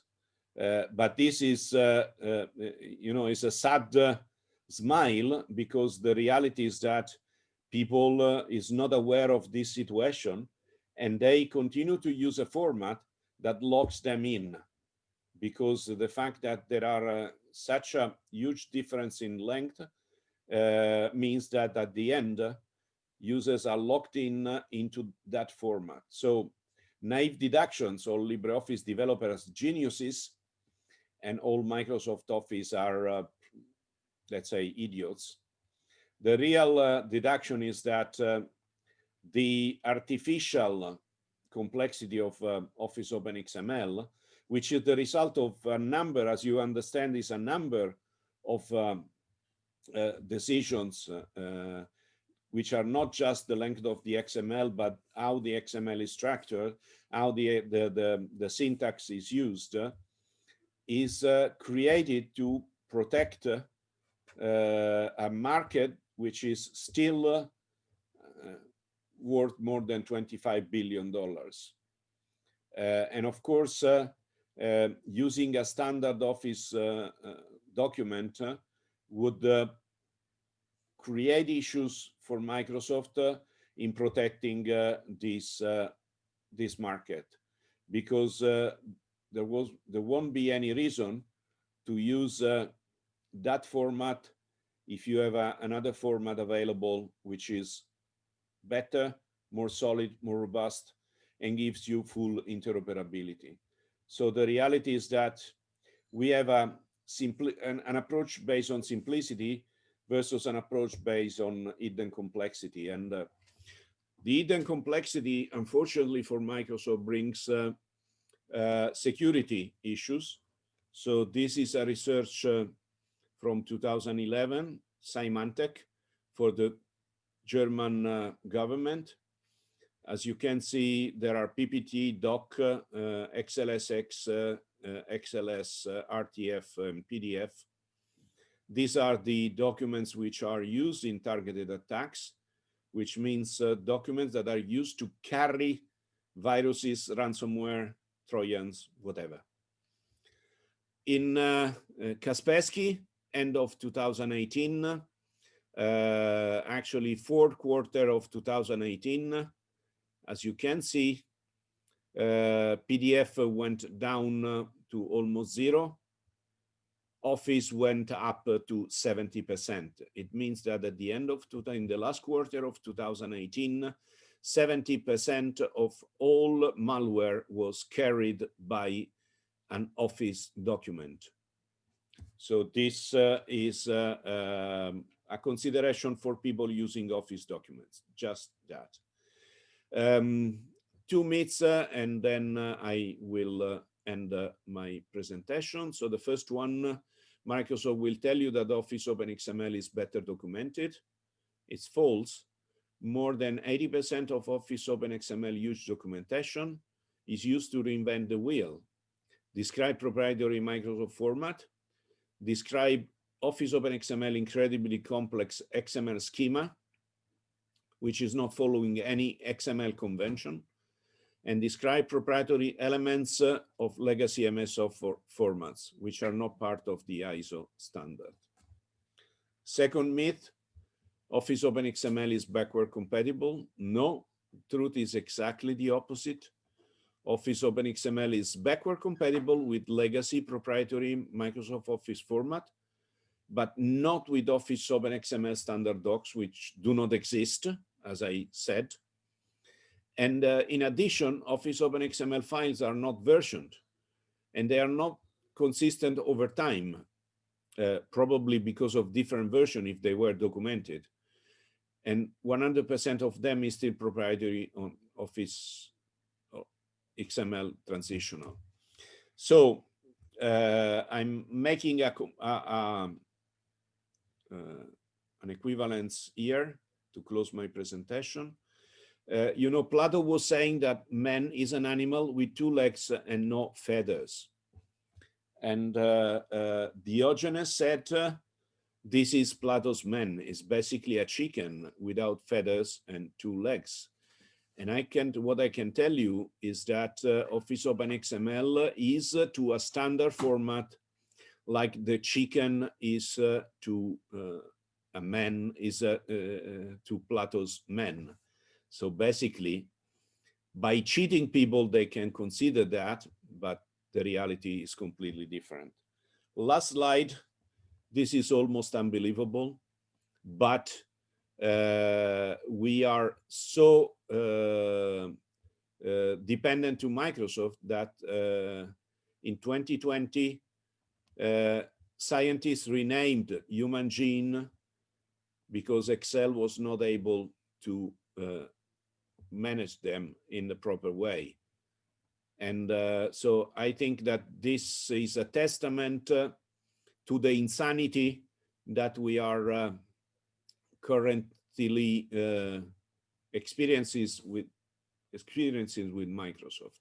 Speaker 2: but this is, you know, is a sad smile because the reality is that people uh, is not aware of this situation and they continue to use a format that locks them in because the fact that there are uh, such a huge difference in length uh, means that at the end users are locked in uh, into that format. So naive deductions or LibreOffice developers geniuses and all Microsoft Office are uh, let's say idiots. The real uh, deduction is that uh, the artificial complexity of uh, Office OpenXML, which is the result of a number, as you understand, is a number of um, uh, decisions uh, which are not just the length of the XML, but how the XML is structured, how the, the, the, the syntax is used, uh, is created to protect a market which is still uh, worth more than 25 billion dollars. Uh, and of course, uh, uh using a standard office uh, uh, document would create issues for Microsoft in protecting this this market because there was there won't be any reason to use that format if you have another format available, which is better, more solid, more robust, and gives you full interoperability. So the reality is that we have a simply an, an approach based on simplicity versus an approach based on hidden complexity. And uh, the hidden complexity, unfortunately for Microsoft, brings uh, uh, security issues. So this is a research uh, from 2011, Symantec, for the German uh, government. As you can see, there are PPT, doc, uh, XLSX, uh, uh XLS, uh, RTF, and PDF. These are the documents which are used in targeted attacks, which means uh, documents that are used to carry viruses, ransomware, Trojans, whatever. In Kaspersky, end of 2018, uh, actually fourth quarter of 2018. As you can see, uh, PDF went down to almost zero. Office went up to 70%. It means that at the end of, in the last quarter of 2018, 70% of all malware was carried by an Office document. So this uh, is uh, um, a consideration for people using Office documents, just that. Um, two myths, uh, and then uh, I will uh, end uh, my presentation. So the first one, Microsoft will tell you that Office OpenXML is better documented. It's false. More than 80% of Office OpenXML used documentation is used to reinvent the wheel. Describe proprietary Microsoft format, describe Office OpenXML incredibly complex XML schema, which is not following any XML convention. and describe proprietary elements uh, of legacy MSO for formats, which are not part of the ISO standard. Second myth, Office OpenXML is backward compatible. No, truth is exactly the opposite. Office OpenXML is backward compatible with legacy proprietary Microsoft Office format, but not with Office OpenXML standard docs, which do not exist, as I said. And uh, in addition, Office Open XML files are not versioned, and they are not consistent over time, uh, probably because of different version if they were documented and 100% of them is still proprietary on Office XML transitional. So uh, I'm making a, a, a an equivalence here to close my presentation. Uh, you know, Plato was saying that man is an animal with two legs and no feathers. And uh, uh Diogenes said uh, this is Plato's man, is basically a chicken without feathers and two legs. And I can't. what I can tell you is that uh, Office Open XML is uh, to a standard format like the chicken is uh, to uh, a man is uh, uh, to Plato's men. So basically, by cheating people, they can consider that, but the reality is completely different. Last slide this is almost unbelievable, but uh, we are so uh, dependent to Microsoft that in 2020, uh, scientists renamed human gene because Excel was not able to uh, manage them in the proper way. And uh, so I think that this is a testament to the insanity that we are uh, currently uh, experiences with experiences with Microsoft.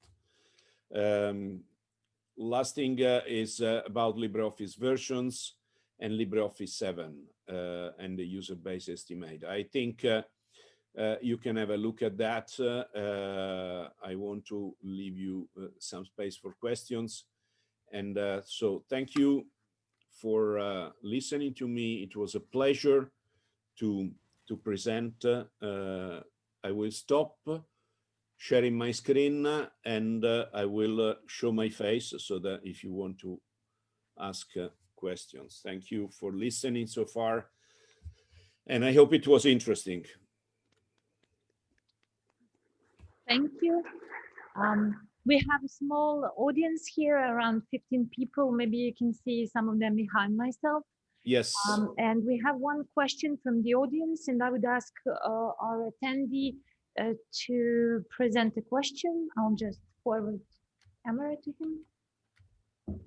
Speaker 2: Um, last thing uh, is uh, about LibreOffice versions and LibreOffice 7 uh, and the user base estimate. I think uh, uh, you can have a look at that. Uh, I want to leave you some space for questions. And so thank you for uh, listening to me. It was a pleasure to, to present. Uh, I will stop sharing my screen and uh, I will uh, show my face so that if you want to ask uh, questions. Thank you for listening so far. And I hope it was interesting.
Speaker 1: Thank you. Um, we have a small audience here, around 15 people. Maybe you can see some of them behind myself.
Speaker 2: Yes.
Speaker 1: Um, and we have one question from the audience, and I would ask uh, our attendee uh, to present a question. I'll just forward camera to him.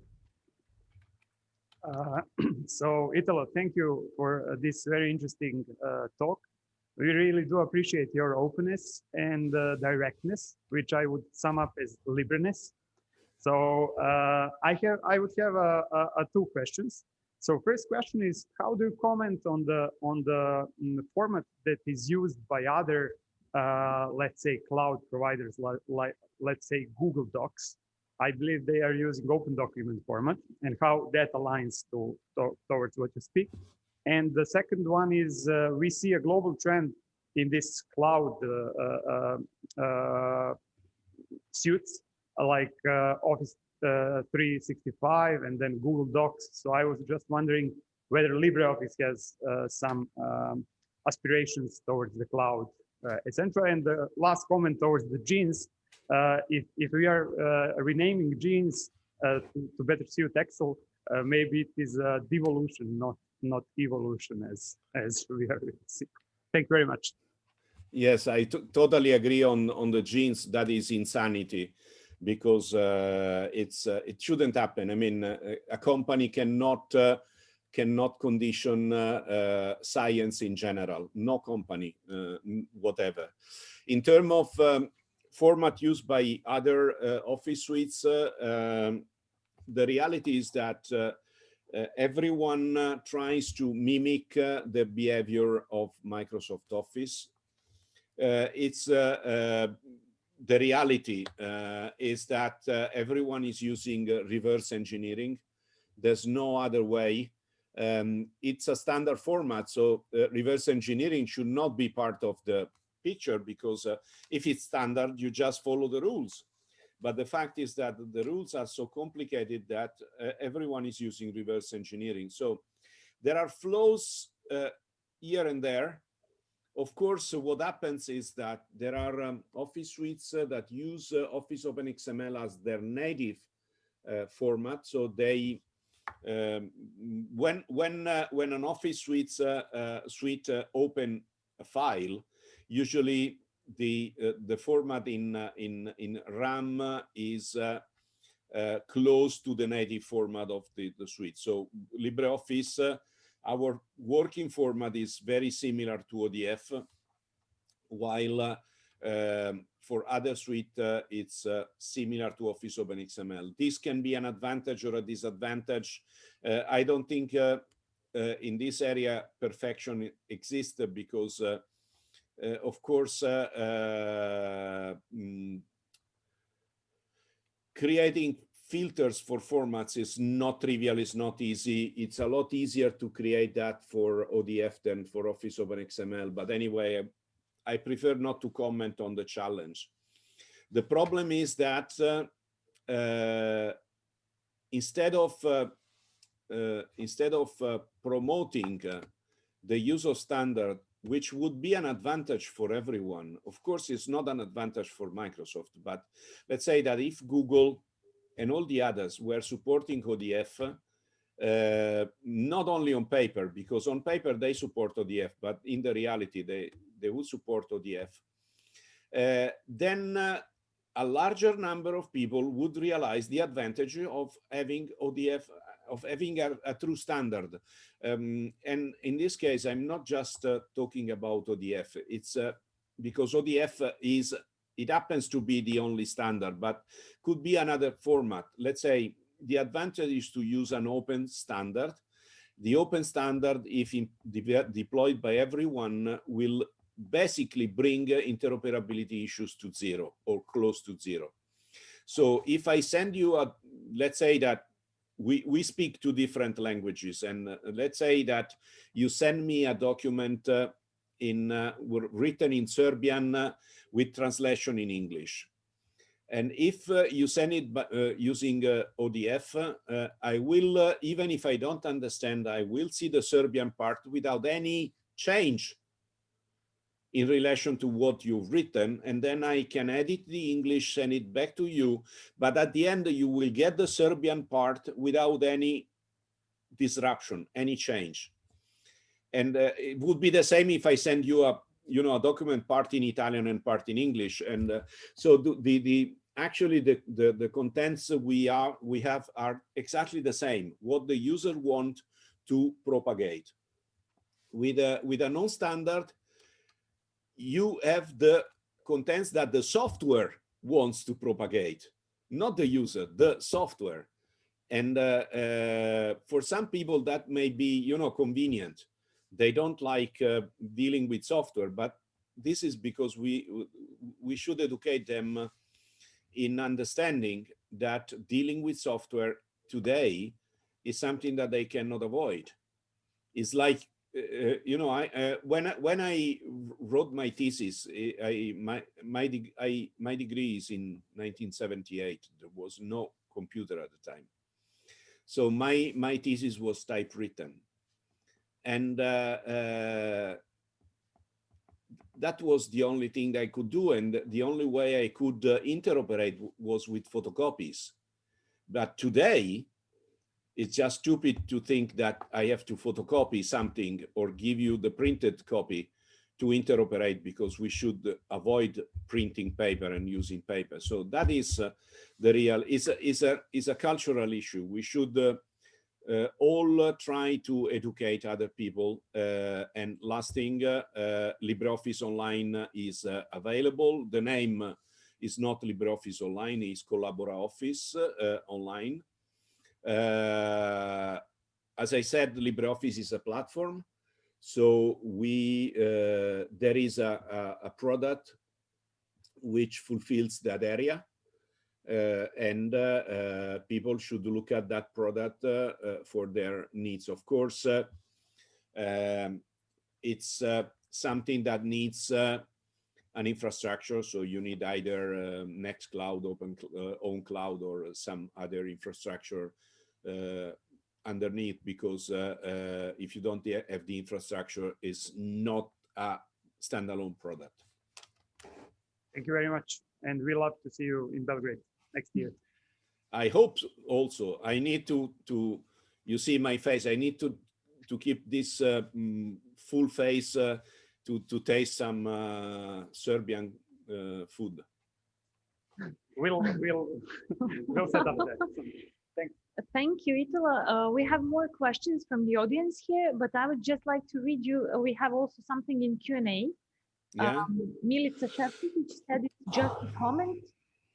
Speaker 3: Uh, so Italo, thank you for uh, this very interesting uh, talk. We really do appreciate your openness and uh, directness, which I would sum up as liberness. So uh, I have, I would have two questions. So first question is, how do you comment on the on the, on the format that is used by other, uh, let's say, cloud providers, like, like let's say Google Docs? I believe they are using open document format and how that aligns to, to towards what you speak. And the second one is uh, we see a global trend in this cloud uh, uh, suits like Office 365 and then Google Docs. So I was just wondering whether LibreOffice has some um, aspirations towards the cloud, uh, etc. And the last comment towards the genes, uh, if, if we are uh, renaming genes to, to, better suit Excel, maybe it is a devolution, not not evolution as as we are seeing. Thank you very much.
Speaker 2: Yes, I totally agree on on the genes. That is insanity, because uh, it's uh, it shouldn't happen. I mean, uh, a company cannot uh, cannot condition uh, uh, science in general. No company, whatever. In terms of um, format used by other office suites, um, the reality is that uh, everyone uh, tries to mimic uh, the behavior of Microsoft Office. it's the reality uh, is that uh, everyone is using uh, reverse engineering. There's no other way. Um, it's a standard format, so uh, reverse engineering should not be part of the picture because uh, if it's standard, you just follow the rules. But the fact is that the rules are so complicated that uh, everyone is using reverse engineering. So there are flows here and there of course, what happens is that there are um, Office suites uh, that use uh, Office OpenXML as their native uh, format. So they, um, when when uh, when an Office suite uh, uh, suite open a file, usually the the format in in in RAM is close to the native format of the, the suite. So LibreOffice our working format is very similar to ODF, while uh, um, for other suite, uh, it's uh, similar to Office OpenXML. This can be an advantage or a disadvantage. Uh, I don't think in this area perfection exists because, of course, mm, creating filters for formats is not trivial, it's not easy. It's a lot easier to create that for ODF than for Office OpenXML. But anyway, I prefer not to comment on the challenge. The problem is that uh, uh, instead of uh, instead of promoting the use of standard, which would be an advantage for everyone, of course, it's not an advantage for Microsoft. But let's say that if Google and all the others were supporting ODF, uh, not only on paper, because on paper they support ODF, but in the reality they, they would support ODF, uh, then uh, a larger number of people would realize the advantage of having ODF, of having a, a true standard. Um, and in this case, I'm not just uh, talking about ODF, it's uh, because ODF is it happens to be the only standard, but could be another format. Let's say the advantage is to use an open standard. The open standard, if in, de deployed by everyone, will basically bring interoperability issues to zero or close to zero. So if I send you a, let's say that we, we speak two different languages and uh, let's say that you send me a document uh, in uh, written in Serbian uh, with translation in English. And if uh, you send it uh, using uh, ODF, uh, I will, even if I don't understand, I will see the Serbian part without any change in relation to what you've written. And then I can edit the English, send it back to you. But at the end, you will get the Serbian part without any disruption, any change. And uh, it would be the same if I send you a, you know, a document part in Italian and part in English. And uh, so the, the actually the, the, the contents we are we have are exactly the same what the user want to propagate. With a with a non-standard you have the contents that the software wants to propagate not the user the software. And uh, uh, for some people that may be you know convenient. They don't like uh, dealing with software, but this is because we we should educate them in understanding that dealing with software today is something that they cannot avoid. It's like uh, uh you know, I uh, when when I wrote my thesis, I my my I my degree is in 1978. There was no computer at the time, so my my thesis was typewritten and uh, uh, that was the only thing I could do. And the only way I could uh, interoperate was with photocopies. But today, it's just stupid to think that I have to photocopy something or give you the printed copy to interoperate because we should avoid printing paper and using paper. So that is uh, the real, is a, is a, is a cultural issue. We should uh, all uh, try to educate other people. Uh, and last thing, LibreOffice Online is available. The name is not LibreOffice Online, it's CollaboraOffice Online. as I said, LibreOffice is a platform. So we uh, there is a, a, a, product which fulfills that area. Uh, and uh, uh, people should look at that product for their needs. Of course, um, it's something that needs an infrastructure. So you need either uh, Nextcloud, Open uh, Own Cloud, or some other infrastructure uh, underneath. Because uh, if you don't have the infrastructure, it's not a standalone product.
Speaker 3: Thank you very much, and we love to see you in Belgrade next year.
Speaker 2: I hope also. I need to to you see my face. I need to to keep this uh, mm, full face uh, to to taste some uh, Serbian uh, food.
Speaker 3: We'll we'll we'll set up that.
Speaker 1: Thank you, Italo. Uh, we have more questions from the audience here, but I would just like to read you. Uh, we have also something in Q&A.
Speaker 2: Yeah.
Speaker 1: Um, Milica Šefčović said it's just a comment.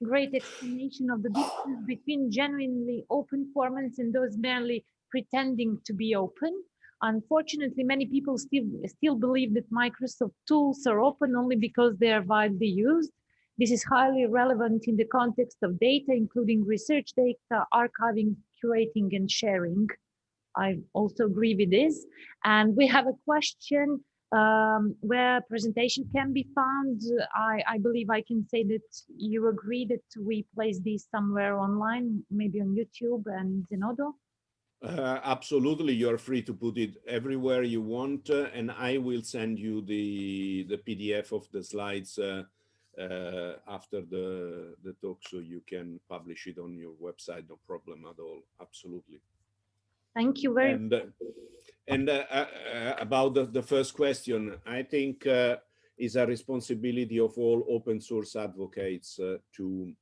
Speaker 1: Great explanation of the difference between genuinely open formats and those merely pretending to be open. Unfortunately, many people still still believe that Microsoft tools are open only because they are widely used. This is highly relevant in the context of data, including research data, archiving, curating, and sharing. I also agree with this. And we have a question um, where presentation can be found. I, I believe I can say that you agree that we place these somewhere online, maybe on YouTube and Zenodo.
Speaker 2: Uh, absolutely, you're free to put it everywhere you want, uh, and I will send you the the PDF of the slides uh, uh, after the the talk, so you can publish it on your website. No problem at all. Absolutely.
Speaker 1: Thank you very
Speaker 2: uh, and uh, uh, uh, about the, the first question, I think uh, is a responsibility of all open source advocates uh, to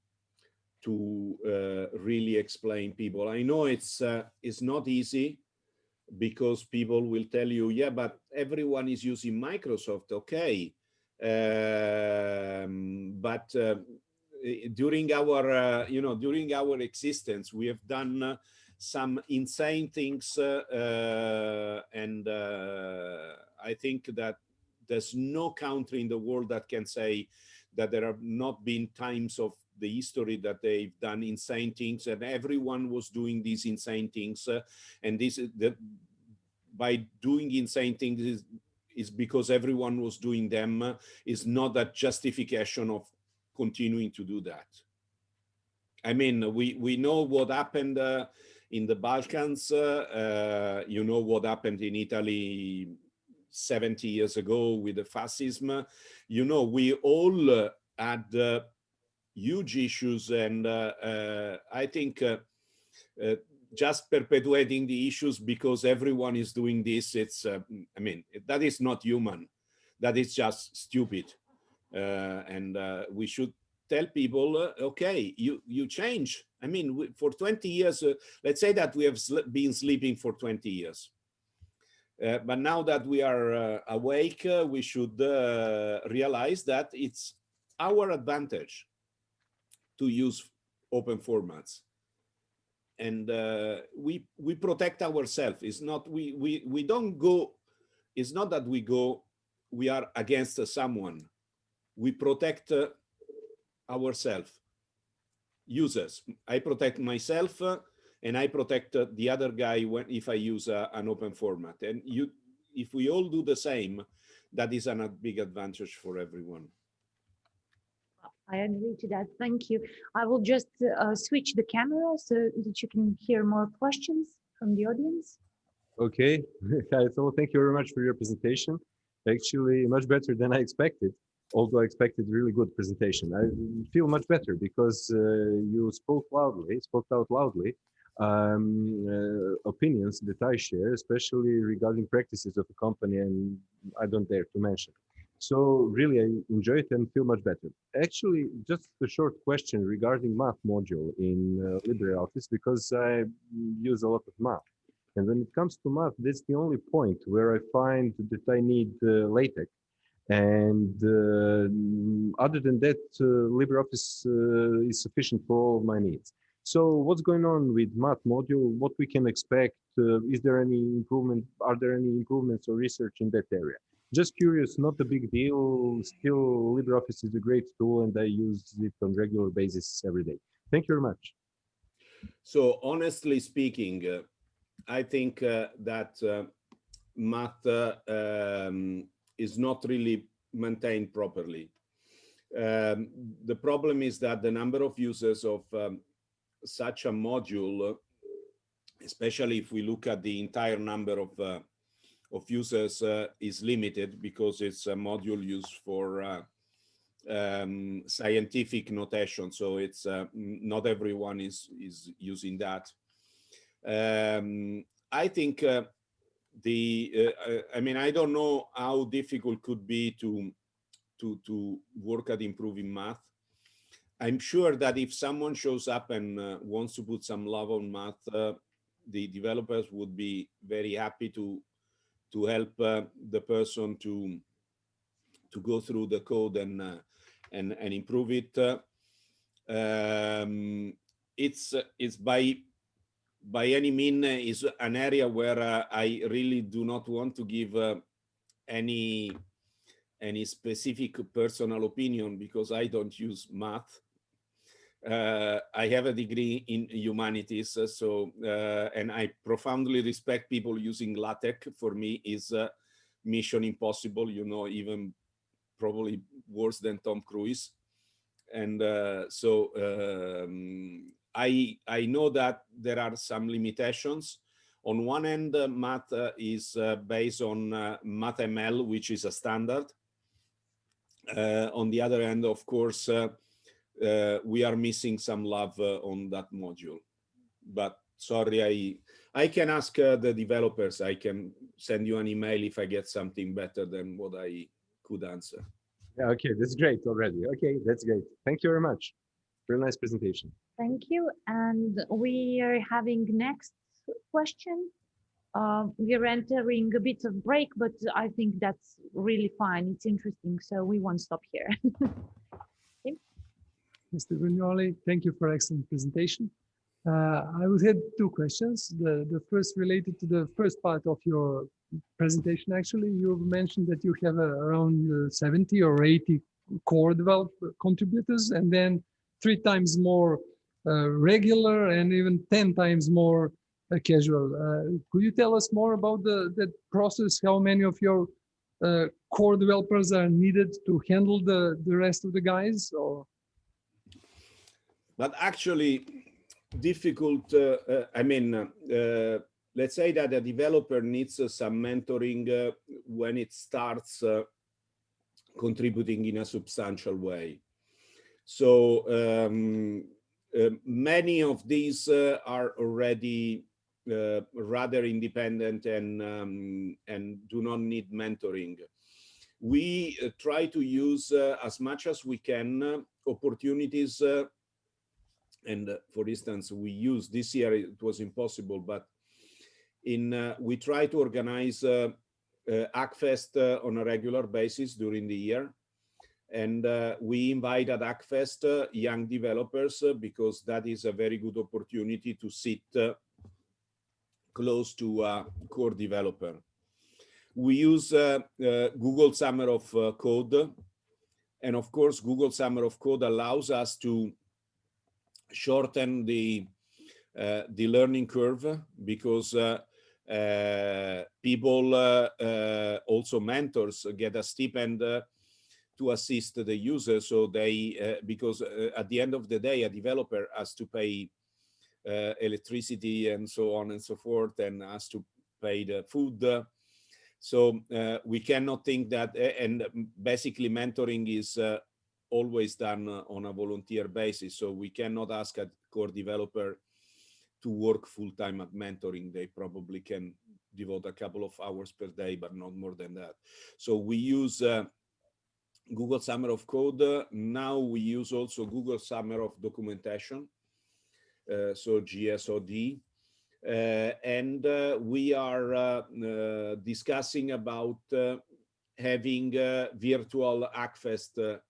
Speaker 2: to uh, really explain people. I know it's uh, it's not easy because people will tell you, yeah, but everyone is using Microsoft, okay. Um, but during our, you know, during our existence, we have done some insane things, uh, uh, and I think that there's no country in the world that can say that there have not been times of the history that they've done insane things and everyone was doing these insane things uh, and this is the by doing insane things is, is because everyone was doing them uh, is not a justification of continuing to do that. I mean we we know what happened uh, in the balkans uh, uh, you know what happened in italy 70 years ago with the fascism you know we all uh, had huge issues and uh, uh, I think uh, just perpetuating the issues because everyone is doing this, it's, I mean, that is not human. That is just stupid. and we should tell people, uh, okay, you you change. I mean, we, for 20 years, uh, let's say that we have sl been sleeping for 20 years. Uh, but now that we are awake, we should realize that it's our advantage to use open formats and uh, we we protect ourselves it's not we we we don't go it's not that we go we are against uh, someone we protect uh, ourselves users i protect myself uh, and i protect uh, the other guy when if i use uh, an open format and you if we all do the same that is a big advantage for everyone
Speaker 1: I agree to that. Thank you. I will just uh, switch the camera so that you can hear more questions from the audience.
Speaker 4: Okay. So thank you very much for your presentation. Actually, much better than I expected. Although I expected really good presentation. I feel much better because uh, you spoke loudly, spoke out loudly um, uh, opinions that I share, especially regarding practices of a company, and I don't dare to mention. So really, I enjoy it and feel much better. Actually, just a short question regarding math module in uh, LibreOffice, because I use a lot of math. And when it comes to math, that's the only point where I find that I need uh, LaTeX. And uh, other than that, uh, LibreOffice uh, is sufficient for all of my needs. So what's going on with math module? What we can expect? Is there any improvement? Are there any improvements or research in that area? Just curious, not a big deal. Still, LibreOffice is a great tool and I use it on regular basis every day. Thank you very much.
Speaker 2: So honestly speaking, uh, I think uh, that uh, math um, is not really maintained properly. Um, the problem is that the number of users of um, such a module, especially if we look at the entire number of uh, of users, uh, is limited because it's a module used for uh, um, scientific notation. So it's uh, not everyone is is using that. Um, I think uh, the uh, I mean I don't know how difficult could be to to to work at improving math. I'm sure that if someone shows up and uh, wants to put some love on math, uh, the developers would be very happy to to help uh, the person to to go through the code and uh, and and improve it. Uh, um, it's it's by by any mean is an area where uh, I really do not want to give uh, any any specific personal opinion because I don't use math. Uh, I have a degree in humanities, so and I profoundly respect people using LaTeX. For me, is mission impossible. You know, even probably worse than Tom Cruise. And so um, I I know that there are some limitations. On one end, uh, math is based on MathML, which is a standard. Uh, on the other hand, of course, uh, uh, we are missing some love on that module. But sorry, I I can ask the developers. I can send you an email if I get something better than what I could answer.
Speaker 4: Yeah, okay, that's great already. Okay, that's great. Thank you very much. Very nice presentation.
Speaker 1: Thank you. And we are having next question uh, we're entering a bit of break, but I think that's really fine. It's interesting, so we won't stop here.
Speaker 5: Mr. Vignoli, thank you for excellent presentation. Uh, I would have two questions. The, the first related to the first part of your presentation, actually, you mentioned that you have uh, around uh, 70 or 80 core developer contributors and then three times more uh, regular and even 10 times more uh, casual. Uh, could you tell us more about the that process? How many of your uh, core developers are needed to handle the the rest of the guys? Or
Speaker 2: but actually, difficult. Uh, uh, I mean, let's say that a developer needs some mentoring when it starts contributing in a substantial way. So um, uh, many of these uh, are already uh, rather independent and um, and do not need mentoring. We uh, try to use uh, as much as we can uh, opportunities. And for instance, we use this year, it was impossible, but in we try to organize Hackfest on a regular basis during the year. And we invite at Hackfest young developers because that is a very good opportunity to sit close to a core developer. We use uh, uh, Google Summer of uh, Code. And of course, Google Summer of Code allows us to shorten the, uh, the learning curve because uh, uh, people, also mentors, get a stipend to assist the user. So they, because at the end of the day, a developer has to pay uh, electricity and so on and so forth and has to pay the food. So uh, we cannot think that, and basically mentoring is uh, always done on a volunteer basis. So we cannot ask a core developer to work full time at mentoring. They probably can devote a couple of hours per day, but not more than that. So we use uh, Google Summer of Code. Now we use also Google Summer of Documentation. Uh, so GSOD. Uh, and uh, we are discussing about having virtual Hackfest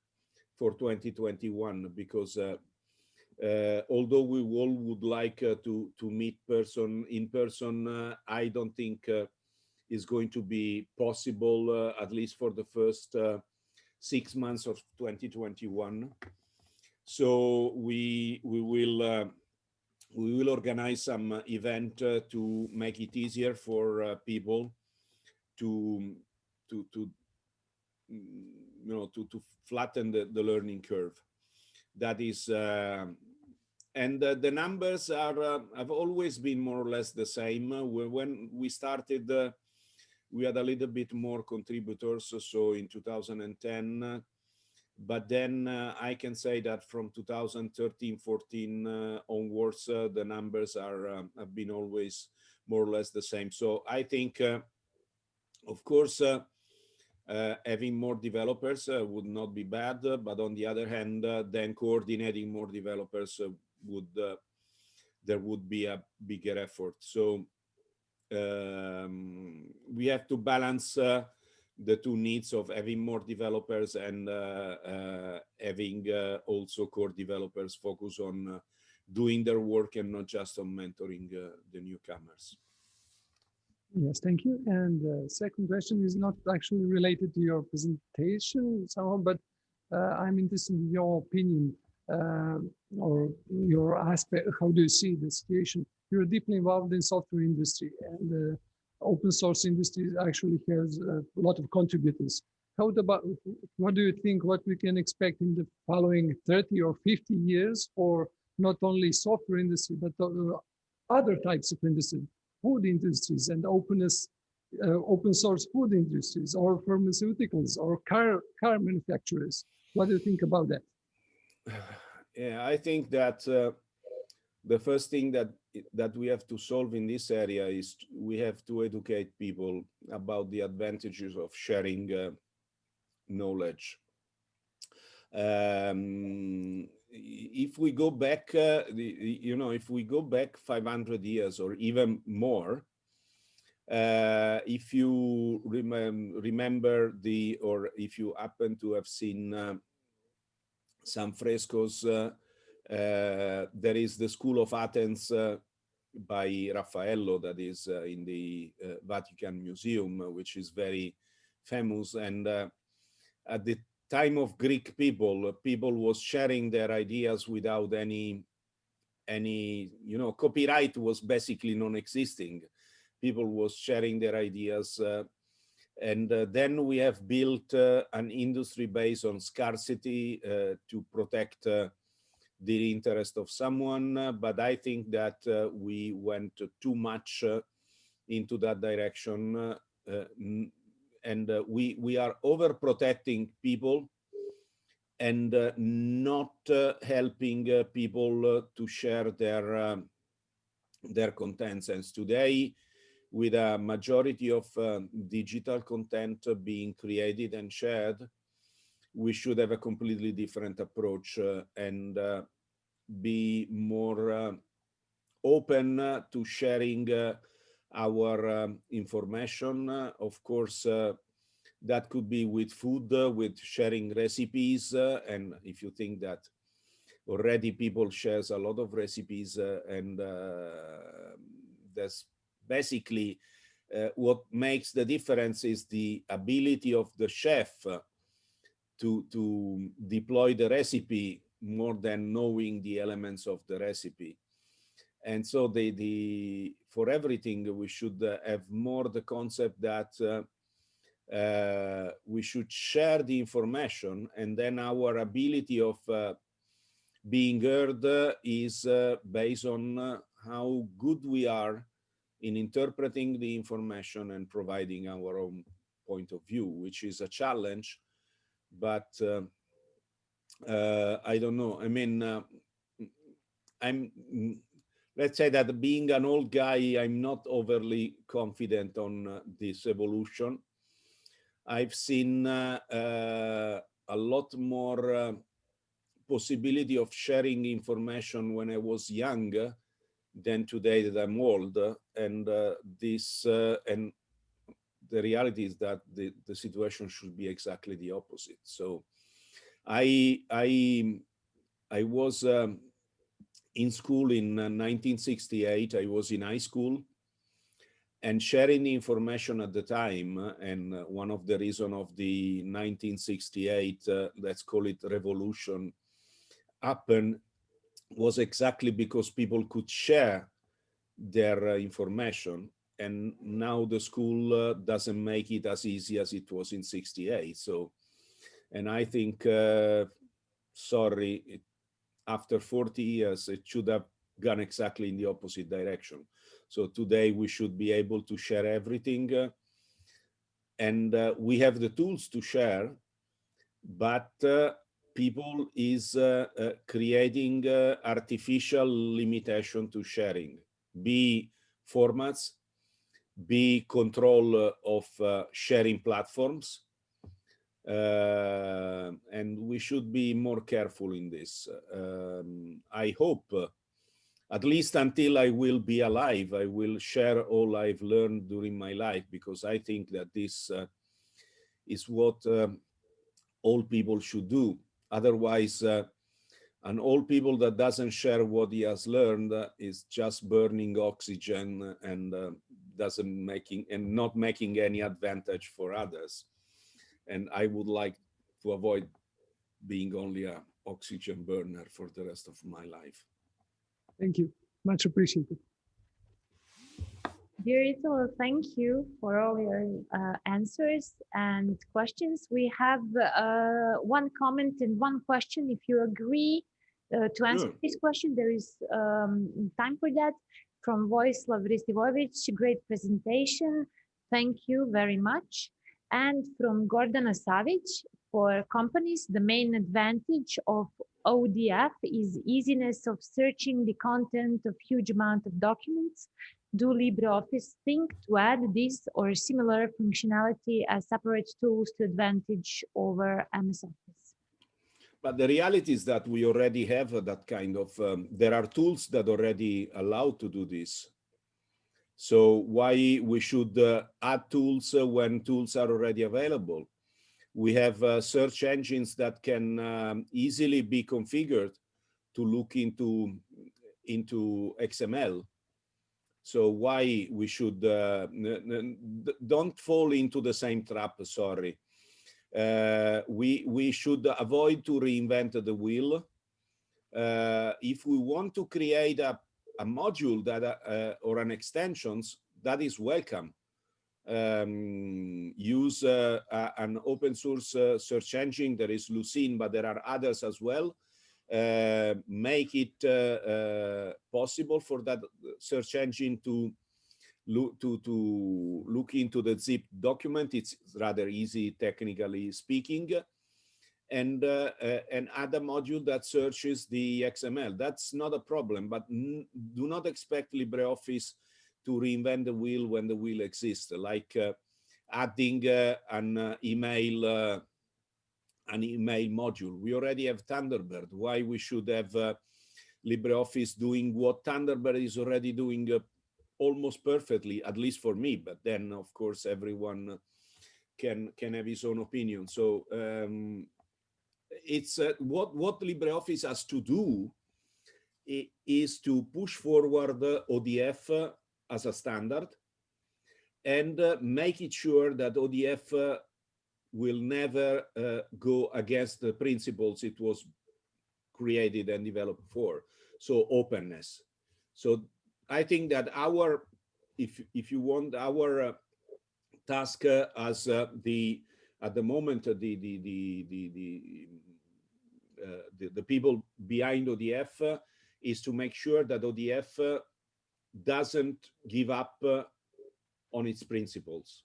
Speaker 2: for 2021 because uh, although we all would like uh, to to meet person in person, uh, I don't think is going to be possible uh, at least for the first uh, six months of 2021. So we we will uh, we will organize some event uh, to make it easier for uh, people to to to you know to to flatten the, the learning curve. That is uh, and uh, the numbers are uh, have always been more or less the same. when we started, uh, we had a little bit more contributors. So in 2010, but then uh, I can say that from 2013, 14 uh, onwards, uh, the numbers are um, have been always more or less the same. So I think, of course, uh, having more developers uh, would not be bad, uh, but on the other hand, then coordinating more developers would there would be a bigger effort. So um, we have to balance uh, the two needs of having more developers and uh, uh, having also core developers focus on doing their work and not just on mentoring the newcomers.
Speaker 5: Yes, thank you. And the second question is not actually related to your presentation somehow, but uh, I'm interested in your opinion uh, or your aspect. How do you see the situation? You're deeply involved in software industry and the open source industry actually has a lot of contributors. How about, what do you think, what we can expect in the following 30 or 50 years for not only software industry, but other types of industry? food industries and openness, uh, open source food industries or pharmaceuticals or car, car manufacturers. What do you think about that?
Speaker 2: Yeah, I think that uh, the first thing that that we have to solve in this area is we have to educate people about the advantages of sharing uh, knowledge. Um, if we go back, uh, the, you know, if we go back 500 years or even more, uh, if you rem remember the, or if you happen to have seen uh, some frescoes, uh, there is the School of Athens uh, by Raffaello that is in the Vatican Museum, which is very famous. And at the time of Greek people, people was sharing their ideas without any, any, you know, copyright was basically non-existing. People was sharing their ideas. Uh, and uh, then we have built uh, an industry based on scarcity uh, to protect uh, the interest of someone. but I think that uh, we went too much into that direction and uh, we we are overprotecting people and uh, not uh, helping uh, people uh, to share their um, their contents and today with a majority of um, digital content being created and shared we should have a completely different approach uh, and be more open to sharing our um, information. Uh, of course, uh, that could be with food, uh, with sharing recipes. and if you think that already people shares a lot of recipes and that's basically uh, what makes the difference is the ability of the chef to to deploy the recipe more than knowing the elements of the recipe. And so the the for everything we should uh, have more the concept that uh, uh, we should share the information and then our ability of uh, being heard uh, is uh, based on how good we are in interpreting the information and providing our own point of view, which is a challenge, but I don't know. I mean, I'm let's say that being an old guy, I'm not overly confident on uh, this evolution. I've seen uh, uh, a lot more uh, possibility of sharing information when I was young than today that I'm old. And uh, this, uh, and the reality is that the, the situation should be exactly the opposite. So I, I, I was um, in school in 1968. Uh, I was in high school. and sharing the information at the time uh, and uh, one of the reason of the 1968 uh, let's call it revolution happen was exactly because people could share their uh, information and now the school uh, doesn't make it as easy as it was in 68 so and i think uh, sorry it, after 40 years it should have gone exactly in the opposite direction. So today we should be able to share everything uh, and uh, we have the tools to share but uh, people is uh, creating artificial limitation to sharing. Be formats be control of sharing platforms uh, and we should be more careful in this. Um, I hope, uh, at least until I will be alive, I will share all I've learned during my life because I think that this uh, is what um, all people should do. Otherwise, uh, an old people that doesn't share what he has learned uh, is just burning oxygen and uh, doesn't making and not making any advantage for others and I would like to avoid being only a oxygen burner for the rest of my life.
Speaker 5: Thank you. Much appreciated.
Speaker 1: Dear Italo, thank you for all your uh, answers and questions. We have uh, one comment and one question. If you agree uh, to answer
Speaker 2: Sure.
Speaker 1: this question, there is um, time for that. From Vojislav Ristivojevic, great presentation. Thank you very much. And from Gordana Savic, for companies, the main advantage of ODF is easiness of searching the content of huge amount of documents. Do LibreOffice think to add this or similar functionality as separate tools to advantage over MS Office?
Speaker 2: But the reality is that we already have uh, that kind of, um, there are tools that already allow to do this. So why we should uh, add tools uh, when tools are already available? We have uh, search engines that can um, easily be configured to look into, into XML. So why we should, uh, don't fall into the same trap, sorry. Uh, we, we should avoid to reinvent the wheel. Uh, if we want to create a a module that uh, or an extensions that is welcome. Um, use uh, an open source uh, search engine. There is Lucene, but there are others as well. Make it possible for that search engine to look to to look into the zip document. It's rather easy, technically speaking and uh, uh, and a module that searches the XML. That's not a problem, but do not expect LibreOffice to reinvent the wheel when the wheel exists, like uh, adding uh, an uh, email uh, an email module. We already have Thunderbird. Why we should have LibreOffice doing what Thunderbird is already doing almost perfectly, at least for me. But then, of course, everyone can can have his own opinion. So um, it's uh, what what LibreOffice has to do is to push forward ODF as a standard and uh, make it sure that ODF uh, will never uh, go against the principles it was created and developed for. So openness. So I think that our, if if you want, our uh, task as the at the moment the the the the, the uh, the, the, people behind ODF uh, is to make sure that ODF uh, doesn't give up on its principles.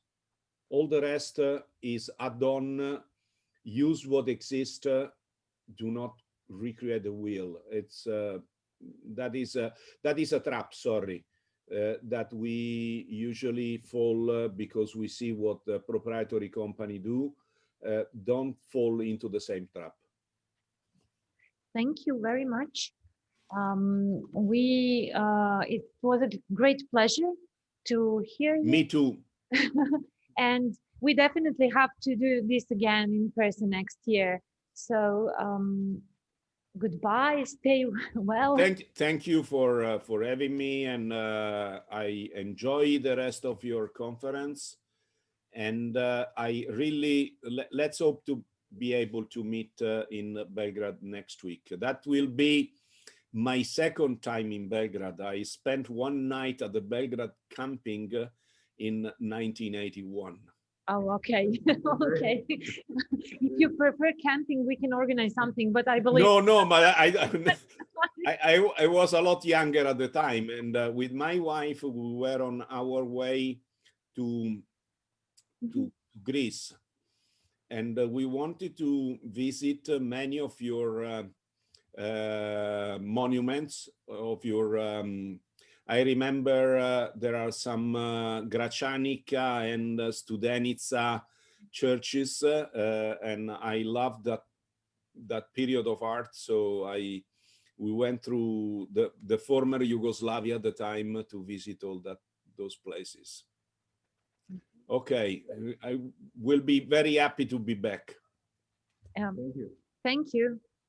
Speaker 2: All the rest is add-on, use what exists, do not recreate the wheel. It's that is a, that is a trap. Sorry. Uh, that we usually fall uh, because we see what the proprietary company do, uh, don't fall into the same trap.
Speaker 1: Thank you very much. Um, we uh, it was a great pleasure to hear you.
Speaker 2: Me too.
Speaker 1: and we definitely have to do this again in person next year. So um, goodbye. Stay well.
Speaker 2: Thank, thank you for, uh, for having me and, uh, I enjoy the rest of your conference. And, uh, I really, let's hope to be able to meet, uh, in Belgrade next week. That will be my second time in Belgrade. I spent one night at the Belgrade camping in 1981.
Speaker 1: Oh, okay. okay. if you prefer camping, we can organize something, but I believe
Speaker 2: No, no, but I, I, I, I, was a lot younger at the time, and uh, with my wife, we were on our way to to Greece, and uh, we wanted to visit uh, many of your uh, uh, monuments of your. Um, I remember uh, there are some uh, Gračanica and uh, Studenica churches, uh, uh, and I love that that period of art. So I we went through the the former Yugoslavia at the time to visit all that those places. Okay, I will be very happy to be back.
Speaker 1: um,
Speaker 4: Thank you.
Speaker 1: thank you.